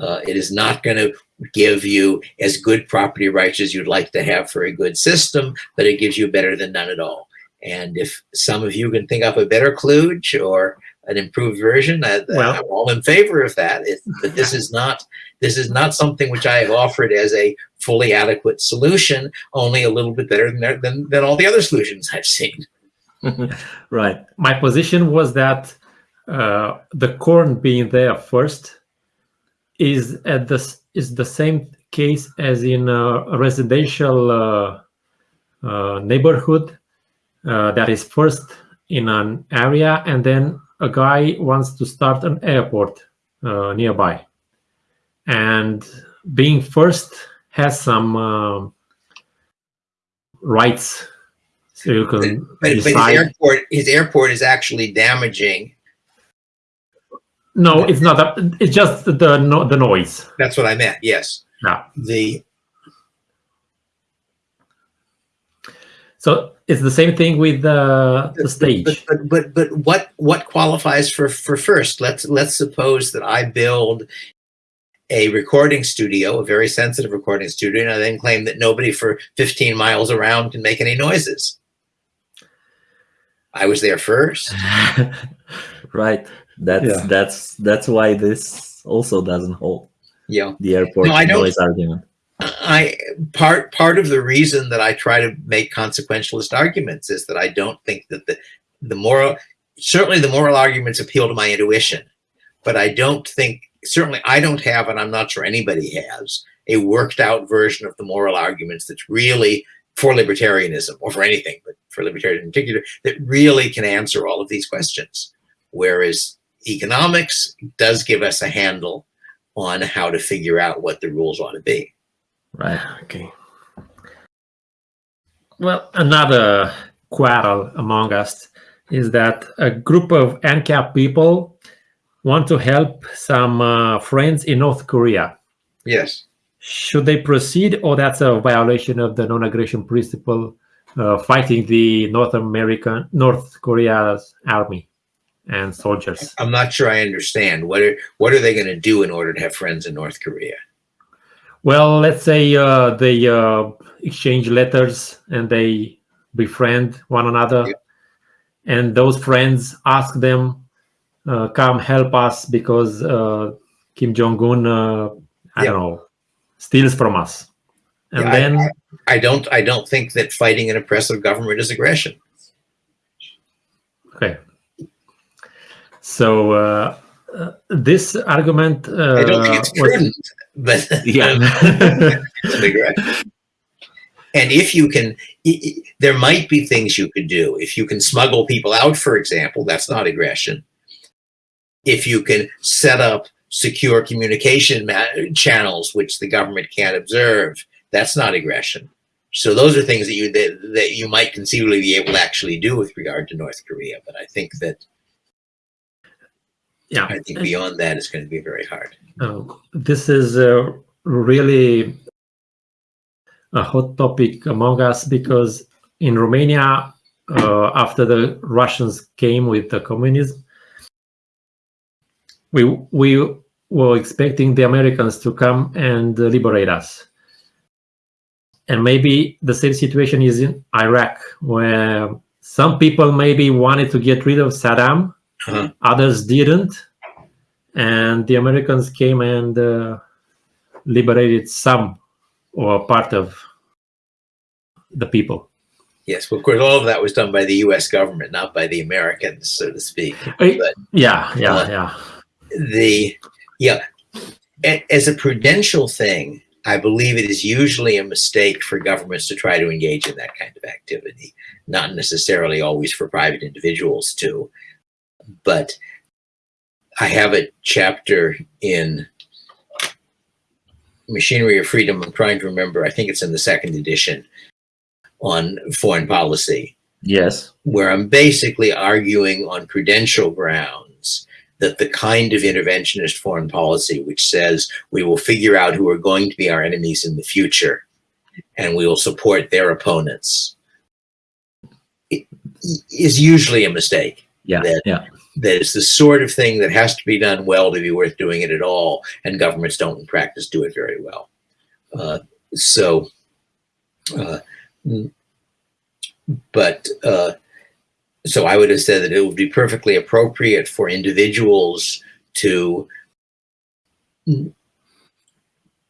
Speaker 2: Uh, it is not going to give you as good property rights as you'd like to have for a good system, but it gives you better than none at all. And if some of you can think up a better kludge or an improved version, I, well, I'm all in favor of that. It, but this is not this is not something which I have offered as a fully adequate solution, only a little bit better than than, than all the other solutions I've seen.
Speaker 1: right.
Speaker 3: My position was that uh, the corn being there first is at the is the same case as in a residential uh, uh, neighborhood uh, that is first in an area and then a guy wants to start an airport uh, nearby and being first has some uh, rights so you can
Speaker 2: but, but his airport his airport is actually damaging
Speaker 3: no, it's not. A, it's just the no, the noise.
Speaker 2: That's what I meant. Yes.
Speaker 3: Yeah.
Speaker 2: The.
Speaker 3: So it's the same thing with uh, the, the stage.
Speaker 2: But, but, but but what what qualifies for for first? Let's let's suppose that I build a recording studio, a very sensitive recording studio, and I then claim that nobody for 15 miles around can make any noises. I was there first.
Speaker 1: right. That's yeah. that's that's why this also doesn't hold.
Speaker 2: Yeah,
Speaker 1: the airport no, I noise argument.
Speaker 2: I part part of the reason that I try to make consequentialist arguments is that I don't think that the the moral certainly the moral arguments appeal to my intuition, but I don't think certainly I don't have, and I'm not sure anybody has, a worked out version of the moral arguments that's really for libertarianism or for anything, but for libertarianism in particular, that really can answer all of these questions. Whereas economics does give us a handle on how to figure out what the rules ought to be.
Speaker 3: Right. Okay. Well, another quarrel among us is that a group of ancap people want to help some uh, friends in North Korea.
Speaker 2: Yes.
Speaker 3: Should they proceed or that's a violation of the non-aggression principle uh, fighting the North American, North Korea's army and soldiers?
Speaker 2: I'm not sure I understand. What are, what are they going to do in order to have friends in North Korea?
Speaker 3: Well, let's say uh, they uh, exchange letters and they befriend one another. And those friends ask them, uh, come help us because uh, Kim Jong-un, uh, I don't know, steals from us. And
Speaker 2: Yeah, I-
Speaker 3: then,
Speaker 2: I don't, I don't think that fighting an oppressive government is aggression.
Speaker 3: okay. So uh, uh, this argument, uh,
Speaker 2: I don't think it's
Speaker 3: was-
Speaker 2: prudent, but
Speaker 1: Yeah.
Speaker 2: it's an aggression. And if you can, i- i- there might be things you could do. If you can smuggle people out, for example, that's not aggression. If you can set up secure communication ma- channels, which the government can't observe, that's not aggression. So those are things that you that, that you might conceivably be able to actually do with regard to North Korea. But I think that
Speaker 3: yeah.
Speaker 2: I think beyond that is going to be very hard.
Speaker 3: Uh, this is uh, really a hot topic among us because in Romania, uh, after the Russians came with the communism, we we were expecting the Americans to come and liberate us. And maybe the same situation is in Iraq, where some people maybe wanted to get rid of Saddam,
Speaker 2: Uh-huh.
Speaker 3: others didn't and the Americans came and uh, liberated some or part of the people.
Speaker 2: Yes, well, of course, all of that was done by the U.S. government, not by the Americans, so to speak. But-
Speaker 3: yeah, yeah,
Speaker 2: Uh,
Speaker 3: yeah.
Speaker 2: the yeah. As a prudential thing i believe it is usually a mistake for governments to try to engage in that kind of activity. Not necessarily always for private individuals too. But i have a chapter in machinery of freedom. I'm trying to remember. I think it's in the second edition on foreign policy.
Speaker 1: Yes.
Speaker 2: where I'm basically arguing on prudential grounds that the kind of interventionist foreign policy which says we will figure out who are going to be our enemies in the future and we will support their opponents is usually a mistake.
Speaker 1: Yeah.
Speaker 2: That-
Speaker 1: Yeah.
Speaker 2: That is the sort of thing that has to be done well to be worth doing it at all, and governments don't in practice do it very well. Uh, so, uh, but uh, so I would have said that it would be perfectly appropriate for individuals to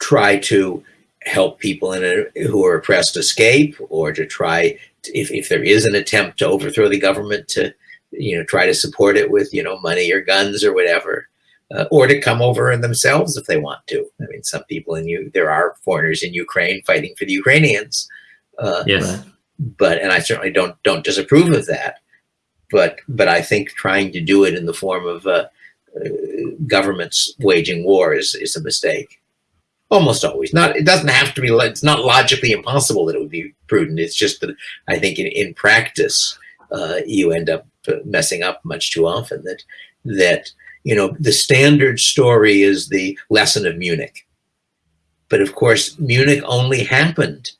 Speaker 2: try to help people in a, who are oppressed escape or to try to, if, if there is an attempt to overthrow the government to you know try to support it with you know money or guns or whatever uh, or to come over in themselves if they want to i mean some people in you there are foreigners in ukraine fighting for the ukrainians uh,
Speaker 3: Yes.
Speaker 2: But and I certainly don't don't disapprove of that. But but I think trying to do it in the form of uh, uh, governments waging war is is a mistake. Almost always. Not it doesn't have to be. It's not logically impossible that it would be prudent. It's just that I think in in practice uh, you end up messing up much too often. That that you know the standard story is the lesson of Munich, but of course Munich only happened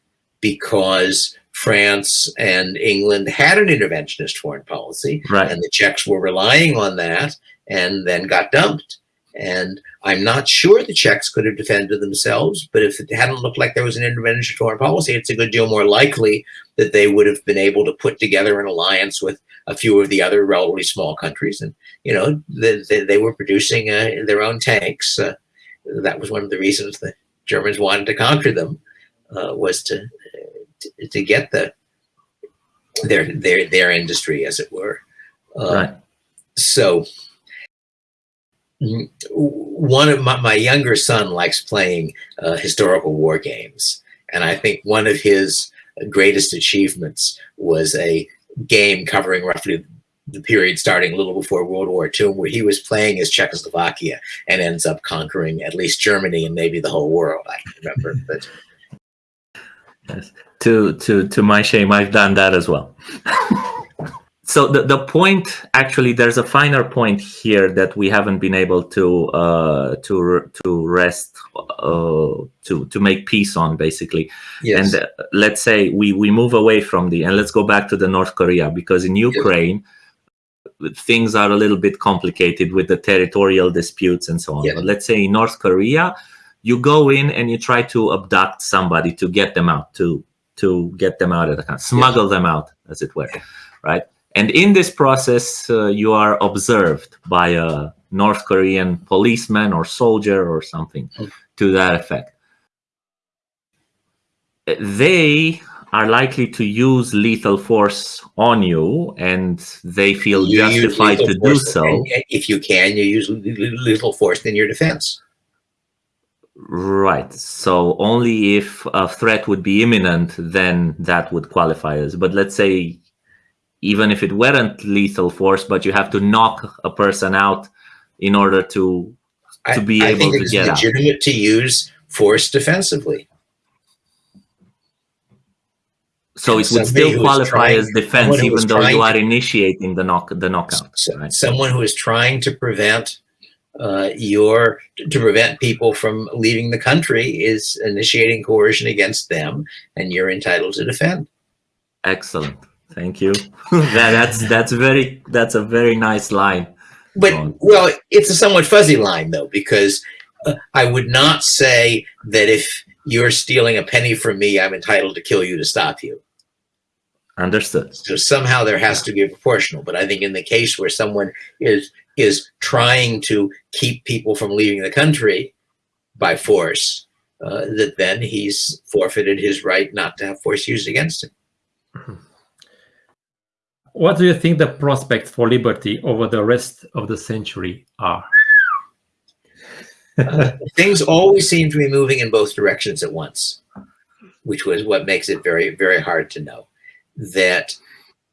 Speaker 2: because France and England had an interventionist foreign policy,
Speaker 1: Right.
Speaker 2: and the Czechs were relying on that and then got dumped. And I'm not sure the Czechs could have defended themselves, but if it hadn't looked like there was an interventionist foreign policy, it's a good deal more likely that they would have been able to put together an alliance with a few of the other relatively small countries. And, you know, they, they, they were producing uh, their own tanks. Uh, that was one of the reasons the Germans wanted to conquer them, uh, was to, to, to get the their their their industry, as it were. Uh,
Speaker 1: Right.
Speaker 2: So, one of my, my younger son likes playing uh, historical war games. And I think one of his greatest achievements was a game covering roughly the period starting a little before World War II, where he was playing as Czechoslovakia and ends up conquering at least Germany and maybe the whole world. I remember, but
Speaker 1: yes. To to to my shame, I've done that as well. so the, the point actually there's a finer point here that we haven't been able to uh, to to rest uh, to to make peace on basically yes. and uh, let's say we we move away from the and let's go back to the north korea because in ukraine yes. things are a little bit complicated with the territorial disputes and so on yes. but let's say in north korea you go in and you try to abduct somebody to get them out to to get them out of the country smuggle them out as it were right and in this process, uh, you are observed by a North Korean policeman or soldier or something okay. to that effect. They are likely to use lethal force on you and they feel you justified to do so.
Speaker 2: If you can, you use lethal force in your defense.
Speaker 1: Right. So only if a threat would be imminent, then that would qualify as. But let's say even if it weren't lethal force, but you have to knock a person out in order to to be
Speaker 2: I,
Speaker 1: able
Speaker 2: I
Speaker 1: to get
Speaker 2: out. legitimate to use force defensively.
Speaker 1: So it would still qualify trying, as defense, even though you are initiating the knock the knockout.
Speaker 2: So, right? Someone who is trying to prevent uh, your to prevent people from leaving the country is initiating coercion against them, and you're entitled to defend.
Speaker 1: Excellent. Thank you. that, that's that's very that's a very nice line.
Speaker 2: But well, it's a somewhat fuzzy line though, because uh, I would not say that if you're stealing a penny from me, I'm entitled to kill you to stop you.
Speaker 1: Understood.
Speaker 2: So somehow there has to be a proportional. But I think in the case where someone is is trying to keep people from leaving the country by force, uh, that then he's forfeited his right not to have force used against him.
Speaker 3: What do you think the prospects for liberty over the rest of the century are?
Speaker 2: uh, things always seem to be moving in both directions at once, which was what makes it very, very hard to know. That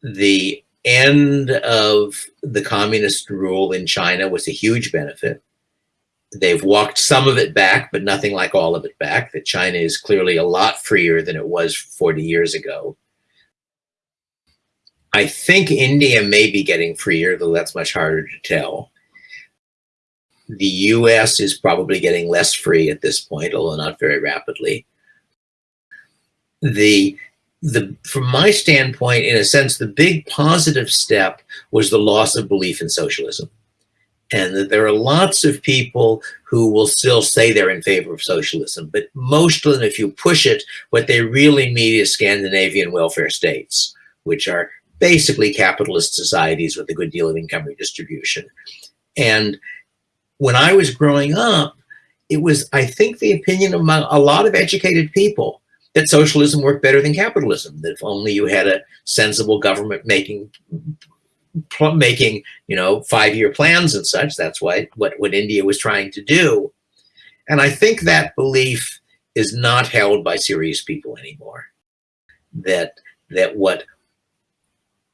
Speaker 2: the end of the communist rule in China was a huge benefit. They've walked some of it back, but nothing like all of it back. That China is clearly a lot freer than it was 40 years ago. I think India may be getting freer, though that's much harder to tell. The US is probably getting less free at this point, although not very rapidly. The, the, from my standpoint, in a sense, the big positive step was the loss of belief in socialism. And that there are lots of people who will still say they're in favor of socialism, but most of them, if you push it, what they really mean is Scandinavian welfare states, which are basically capitalist societies with a good deal of income redistribution. And when I was growing up, it was, I think, the opinion among a lot of educated people that socialism worked better than capitalism, that if only you had a sensible government making making you know five-year plans and such that's why what what india was trying to do. And i think that belief is not held by serious people anymore. That that what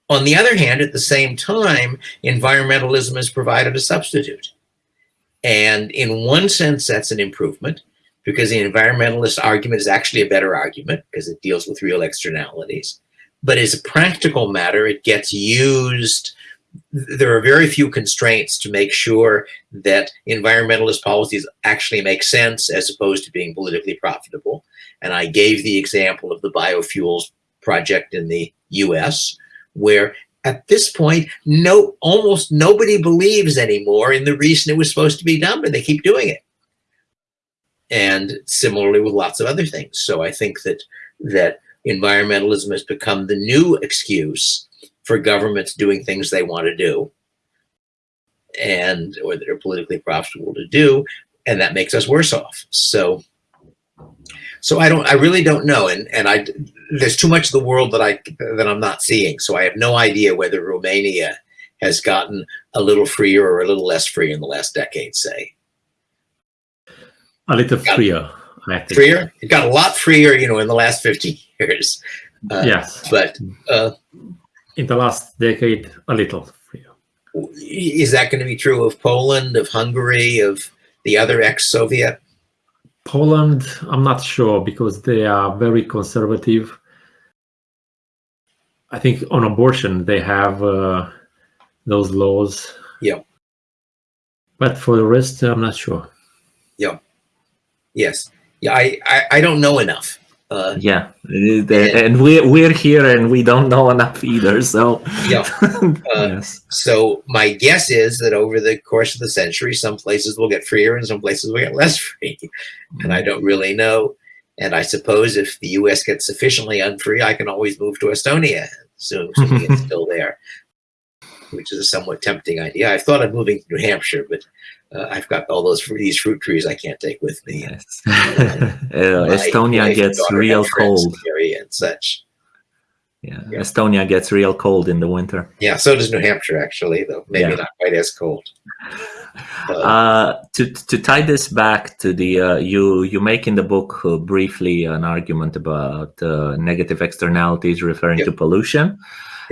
Speaker 2: on the other hand, at the same time, environmentalism has provided a substitute. And in one sense, that's an improvement because the environmentalist argument is actually a better argument because it deals with real externalities. But as a practical matter, it gets used. There are very few constraints to make sure that environmentalist policies actually make sense as opposed to being politically profitable. And I gave the example of the biofuels project in the US, where at this point, no, almost nobody believes anymore in the reason it was supposed to be done, but they keep doing it. And similarly with lots of other things. So I think that that environmentalism has become the new excuse for governments doing things they want to do and or that are politically profitable to do, and that makes us worse off. So so I don't, I really don't know. And, and I, there's too much of the world that I, that I'm not seeing. So I have no idea whether Romania has gotten a little freer or a little less free in the last decade, say.
Speaker 3: A little freer, I think.
Speaker 2: Freer? It got a lot freer, you know, in the last 50 years. Uh,
Speaker 3: yes.
Speaker 2: But uh,
Speaker 3: in the last decade, a little freer.
Speaker 2: Is that going to be true of Poland, of Hungary, of the other ex-Soviet?
Speaker 3: Poland, I'm not sure because they are very conservative. I think on abortion they have uh, those laws.
Speaker 2: Yeah.
Speaker 3: But for the rest, I'm not sure.
Speaker 2: Yeah. Yes. Yeah. I I, I don't know enough. Uh,
Speaker 1: yeah, and we're we're here and we don't know enough either. So
Speaker 2: yeah. Uh, yes. So my guess is that over the course of the century, some places will get freer and some places will get less free, and I don't really know. And I suppose if the U.S. gets sufficiently unfree, I can always move to Estonia, so it's still there, which is a somewhat tempting idea. I've thought of moving to New Hampshire, but uh, I've got all those these fruit trees I can't take with me.
Speaker 1: Yes. uh, Estonia gets real cold.
Speaker 2: And such.
Speaker 1: Yeah. yeah. Estonia gets real cold in the winter.
Speaker 2: Yeah, so does New Hampshire actually, though maybe yeah. not quite as cold.
Speaker 1: Uh, to to tie this back to the uh, you you make in the book uh, briefly an argument about uh, negative externalities referring to pollution,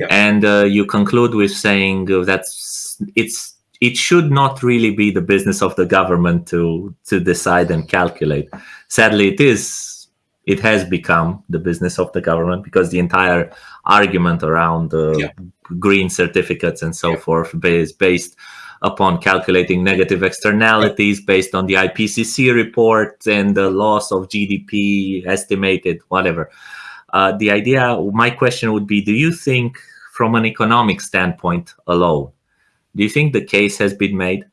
Speaker 1: and uh, you conclude with saying that's it's it should not really be the business of the government to to decide and calculate. Sadly, it is. It has become the business of the government because the entire argument around uh, yeah. green certificates and so yeah. forth is based upon calculating negative externalities based on the IPCC report and the loss of GDP estimated, whatever. Uh, the idea, my question would be, do you think from an economic standpoint alone, do you think the case has been made?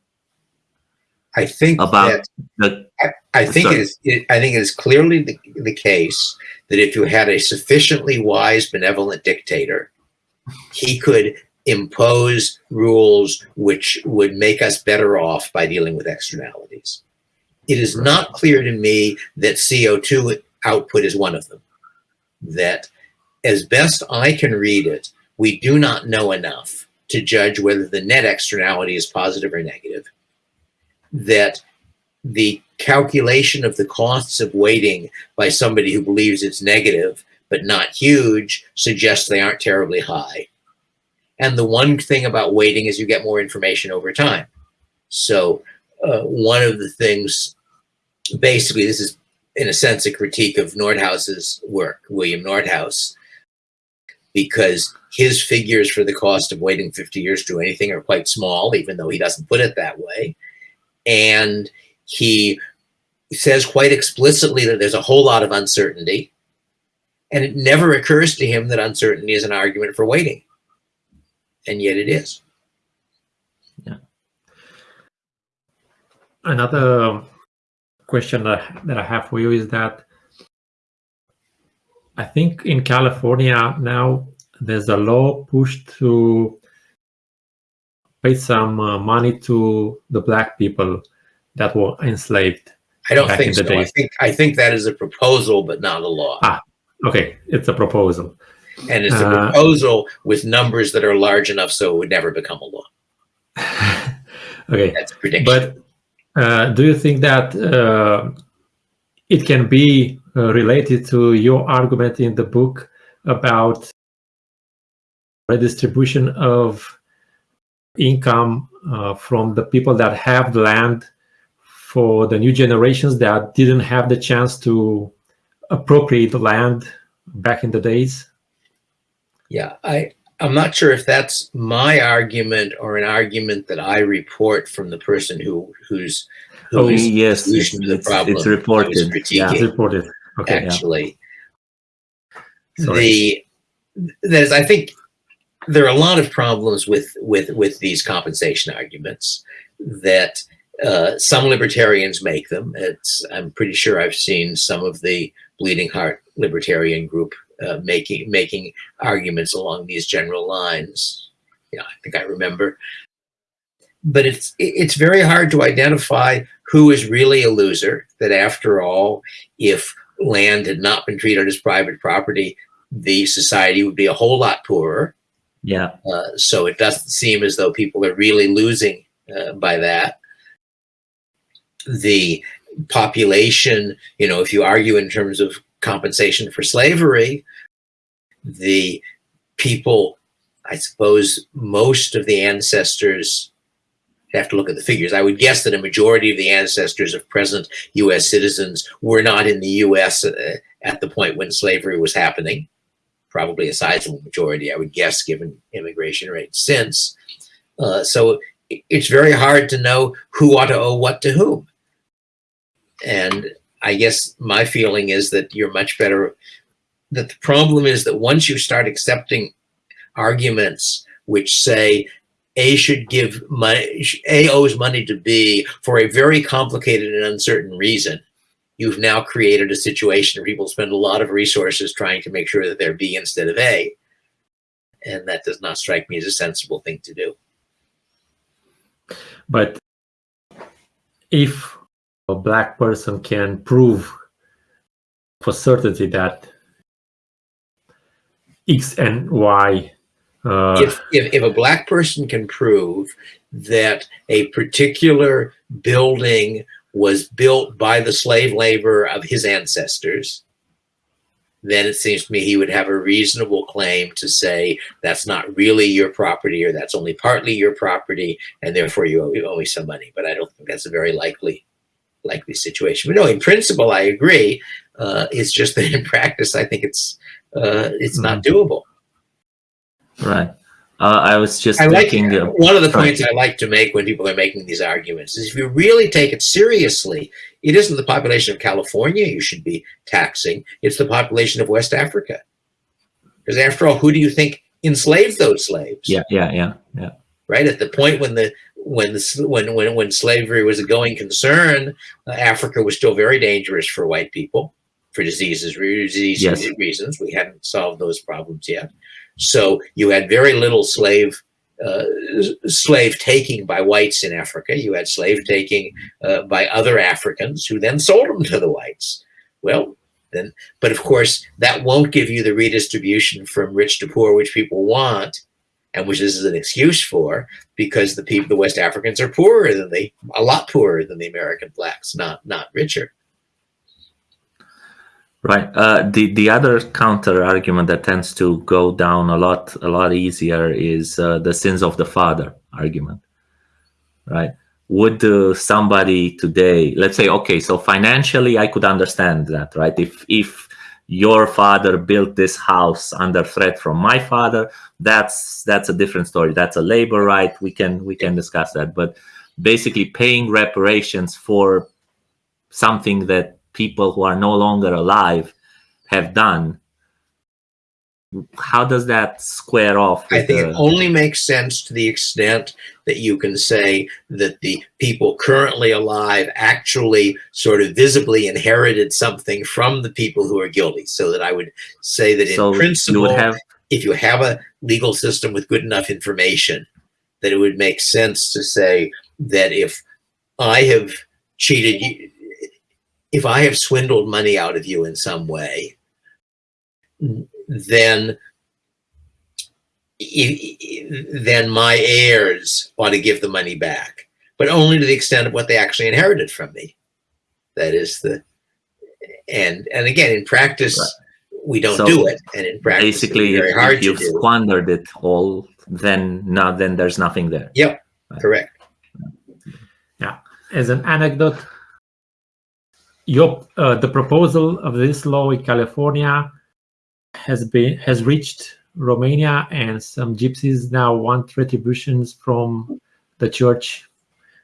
Speaker 2: I think
Speaker 1: about
Speaker 2: the. I, I think sorry. it is. It, I think it is clearly the, the case that if you had a sufficiently wise, benevolent dictator, he could impose rules which would make us better off by dealing with externalities. It is right. not clear to me that CO2 output is one of them. That, as best I can read it, we do not know enough to judge whether the net externality is positive or negative. That the calculation of the costs of waiting by somebody who believes it's negative but not huge suggests they aren't terribly high. And the one thing about waiting is you get more information over time. So uh, one of the things, basically, this is in a sense a critique of Nordhaus's work, William Nordhaus, because his figures for the cost of waiting 50 years to do anything are quite small, even though he doesn't put it that way. And he says quite explicitly that there's a whole lot of uncertainty. And it never occurs to him that uncertainty is an argument for waiting. And yet it is.
Speaker 3: Yeah. Another question that I have for you is that I think in California now there's a law pushed to pay some uh, money to the black people that were enslaved.
Speaker 2: I don't think so. Days. I think I think that is a proposal, but not a law.
Speaker 3: Ah, okay, it's a proposal.
Speaker 2: And it's a uh, proposal with numbers that are large enough so it would never become a law.
Speaker 3: okay,
Speaker 2: that's a prediction.
Speaker 3: But uh, do you think that uh, it can be related to your argument in the book about redistribution of income uh, from the people that have the land for the new generations that didn't have the chance to appropriate the land back in the days?
Speaker 2: Yeah, I, I'm not sure if that's my argument or an argument that I report from the person who who's
Speaker 1: oh yes, the solution it's, it's, reported.
Speaker 3: Yeah, it's reported.
Speaker 2: Okay, actually, yeah. the there's I think there are a lot of problems with with with these compensation arguments that uh, some libertarians make them. It's I'm pretty sure I've seen some of the Bleeding Heart Libertarian group uh, making making arguments along these general lines. Yeah, I think I remember. But it's it's very hard to identify who is really a loser. That after all, if land had not been treated as private property, the society would be a whole lot poorer
Speaker 1: Yeah.
Speaker 2: Uh, so it doesn't seem as though people are really losing uh, by that. The population, you know, if you argue in terms of compensation for slavery, the people, I suppose most of the ancestors have to look at the figures. I would guess that a majority of the ancestors of present U.S. citizens were not in the U.S. Uh, at the point when slavery was happening. Probably a sizable majority, I would guess, given immigration rates since. Uh, so it's very hard to know who ought to owe what to whom. And I guess my feeling is that you're much better, that the problem is that once you start accepting arguments which say a should give money, A owes money to B for a very complicated and uncertain reason. You've now created a situation where people spend a lot of resources trying to make sure that they're B instead of A. And that does not strike me as a sensible thing to do.
Speaker 3: But if a black person can prove for certainty that X and Y
Speaker 2: uh, if, if, if a black person can prove that a particular building was built by the slave labor of his ancestors, then it seems to me he would have a reasonable claim to say that's not really your property or that's only partly your property and therefore you owe, you owe me some money. But I don't think that's a very likely likely situation. But no, in principle, I agree. Uh, it's just that in practice, I think it's uh, it's not mm-hmm. doable.
Speaker 1: Right. Uh, I was just
Speaker 2: I
Speaker 1: thinking.
Speaker 2: Like, uh, one of the points I like to make when people are making these arguments is if you really take it seriously, it isn't the population of California you should be taxing, it's the population of West Africa. Because after all, who do you think enslaved those slaves?
Speaker 1: Yeah, yeah, yeah, yeah.
Speaker 2: Right at the point when the when the when when when slavery was a going concern, uh, Africa was still very dangerous for white people for diseases, disease yes. reasons. We hadn't solved those problems yet. So you had very little slave uh, slave taking by whites in Africa. You had slave taking uh, by other Africans who then sold them to the whites. Well, then, but of course, that won't give you the redistribution from rich to poor, which people want, and which this is an excuse for, because the people, the West Africans, are poorer than the, a lot poorer than the American blacks, not not richer.
Speaker 1: Right. Uh, the the other counter argument that tends to go down a lot a lot easier is uh, the sins of the father argument. Right. Would uh, somebody today, let's say, okay, so financially, I could understand that, right? If if your father built this house under threat from my father, that's that's a different story. That's a labor right. We can we can discuss that. But basically, paying reparations for something that people who are no longer alive have done how does that square off
Speaker 2: i think the... it only makes sense to the extent that you can say that the people currently alive actually sort of visibly inherited something from the people who are guilty. So that i would say that in so principle have... if you have a legal system with good enough information that it would make sense to say that if i have cheated you if I have swindled money out of you in some way, then then my heirs ought to give the money back, but only to the extent of what they actually inherited from me. That is the and and again in practice right. we don't so do it, and in practice
Speaker 1: basically very
Speaker 2: if, hard
Speaker 1: if you've squandered it all, then now then there's nothing there.
Speaker 2: Yep, right. correct.
Speaker 3: Yeah, as an anecdote, your uh, the proposal of this law in California has been has reached Romania, and some gypsies now want retributions from the Church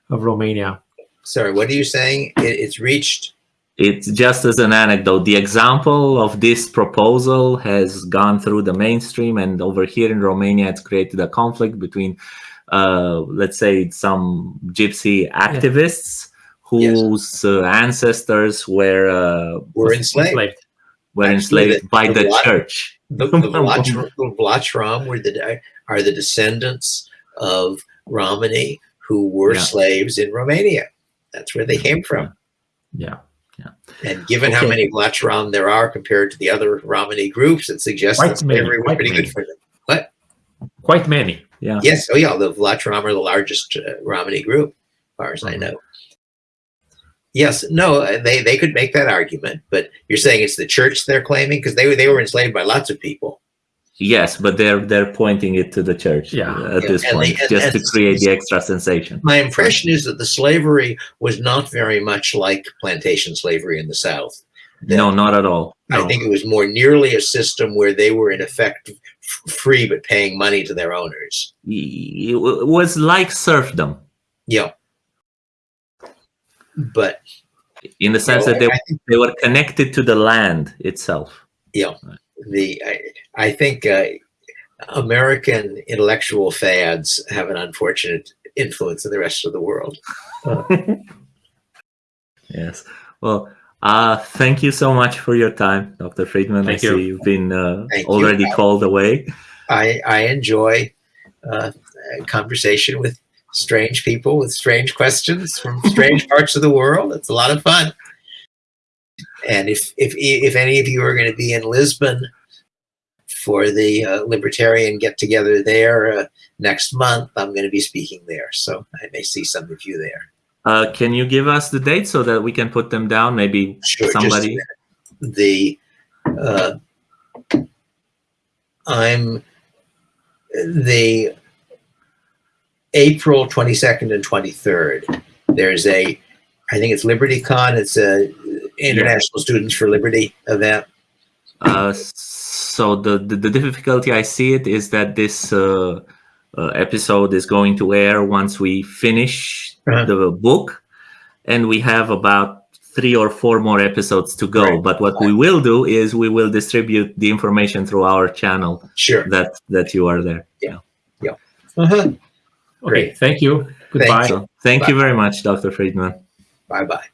Speaker 3: of Romania.
Speaker 2: Sorry, what are you saying? It, it's reached.
Speaker 1: It's just as an anecdote. The example of this proposal has gone through the mainstream, and over here in Romania, it's created a conflict between, uh, let's say, some gypsy activists. Yeah whose yes. uh, ancestors were uh,
Speaker 2: were enslaved.
Speaker 1: Were Actually, enslaved the, by the, the church.
Speaker 2: The, the, Vlach, were the are the descendants of Romani who were yeah. slaves in Romania. That's where they came from.
Speaker 1: Yeah. Yeah.
Speaker 2: And given okay. how many Vlach there are compared to the other Romani groups, it suggests that slavery was pretty good for them. What?
Speaker 3: quite many.
Speaker 1: Yeah.
Speaker 2: Yes. Oh, yeah. The Vlach Ram are the largest uh, Romani group, as far as I
Speaker 1: Mhm.
Speaker 2: know. Yes. No. uh, They they could make that argument, but you're saying it's the church they're claiming because they were they were enslaved by lots of people.
Speaker 1: Yes, but they're they're pointing it to the church
Speaker 3: Yeah.
Speaker 1: at
Speaker 2: Yeah,
Speaker 1: this
Speaker 2: and
Speaker 1: point,
Speaker 2: they- and-
Speaker 1: just to create the extra sensation.
Speaker 2: My impression is that the slavery was not very much like plantation slavery in the South. that-
Speaker 1: No, not at all.
Speaker 2: I think it was more nearly a system where they were in effect f- free but paying money to their owners.
Speaker 1: it was like serfdom
Speaker 2: Yeah. But
Speaker 1: in the sense
Speaker 2: you know,
Speaker 1: that they
Speaker 2: think
Speaker 1: they were connected to the land itself.
Speaker 2: Yeah the I, I think uh, American intellectual fads have an unfortunate influence in the rest of the world.
Speaker 1: Yes. Well, uh, thank you so much for your time, Dr. Friedman.
Speaker 3: Thank
Speaker 1: I
Speaker 3: you.
Speaker 1: see you've been uh,
Speaker 2: Thank you.
Speaker 1: already called away.
Speaker 2: I I enjoy uh, a conversation with strange people with strange questions from strange parts of the world. It's a lot of fun. And if if if any of you are going to be in Lisbon for the uh, libertarian get together there uh, next month, I'm going to be speaking there, so I may see some of you there.
Speaker 1: Uh, can you give us the date so that we can put them down? Maybe
Speaker 2: Sure,
Speaker 1: somebody.
Speaker 2: the uh, I'm the April 22nd and 23rd. There's a, I think it's LibertyCon. It's a International Students for Liberty event.
Speaker 1: Uh, so the, the the difficulty I see it is that this uh, uh, episode is going to air once we finish
Speaker 2: Uh-huh.
Speaker 1: the book, and we have about three or four more episodes to go.
Speaker 2: Right.
Speaker 1: But what we will do is we will distribute the information through our channel
Speaker 2: Sure.
Speaker 1: that that you are there. Yeah. Yeah.
Speaker 2: Uh-huh.
Speaker 3: Okay, thank you. Goodbye.
Speaker 1: So thank you very much, Dr. Friedman.
Speaker 2: Bye bye.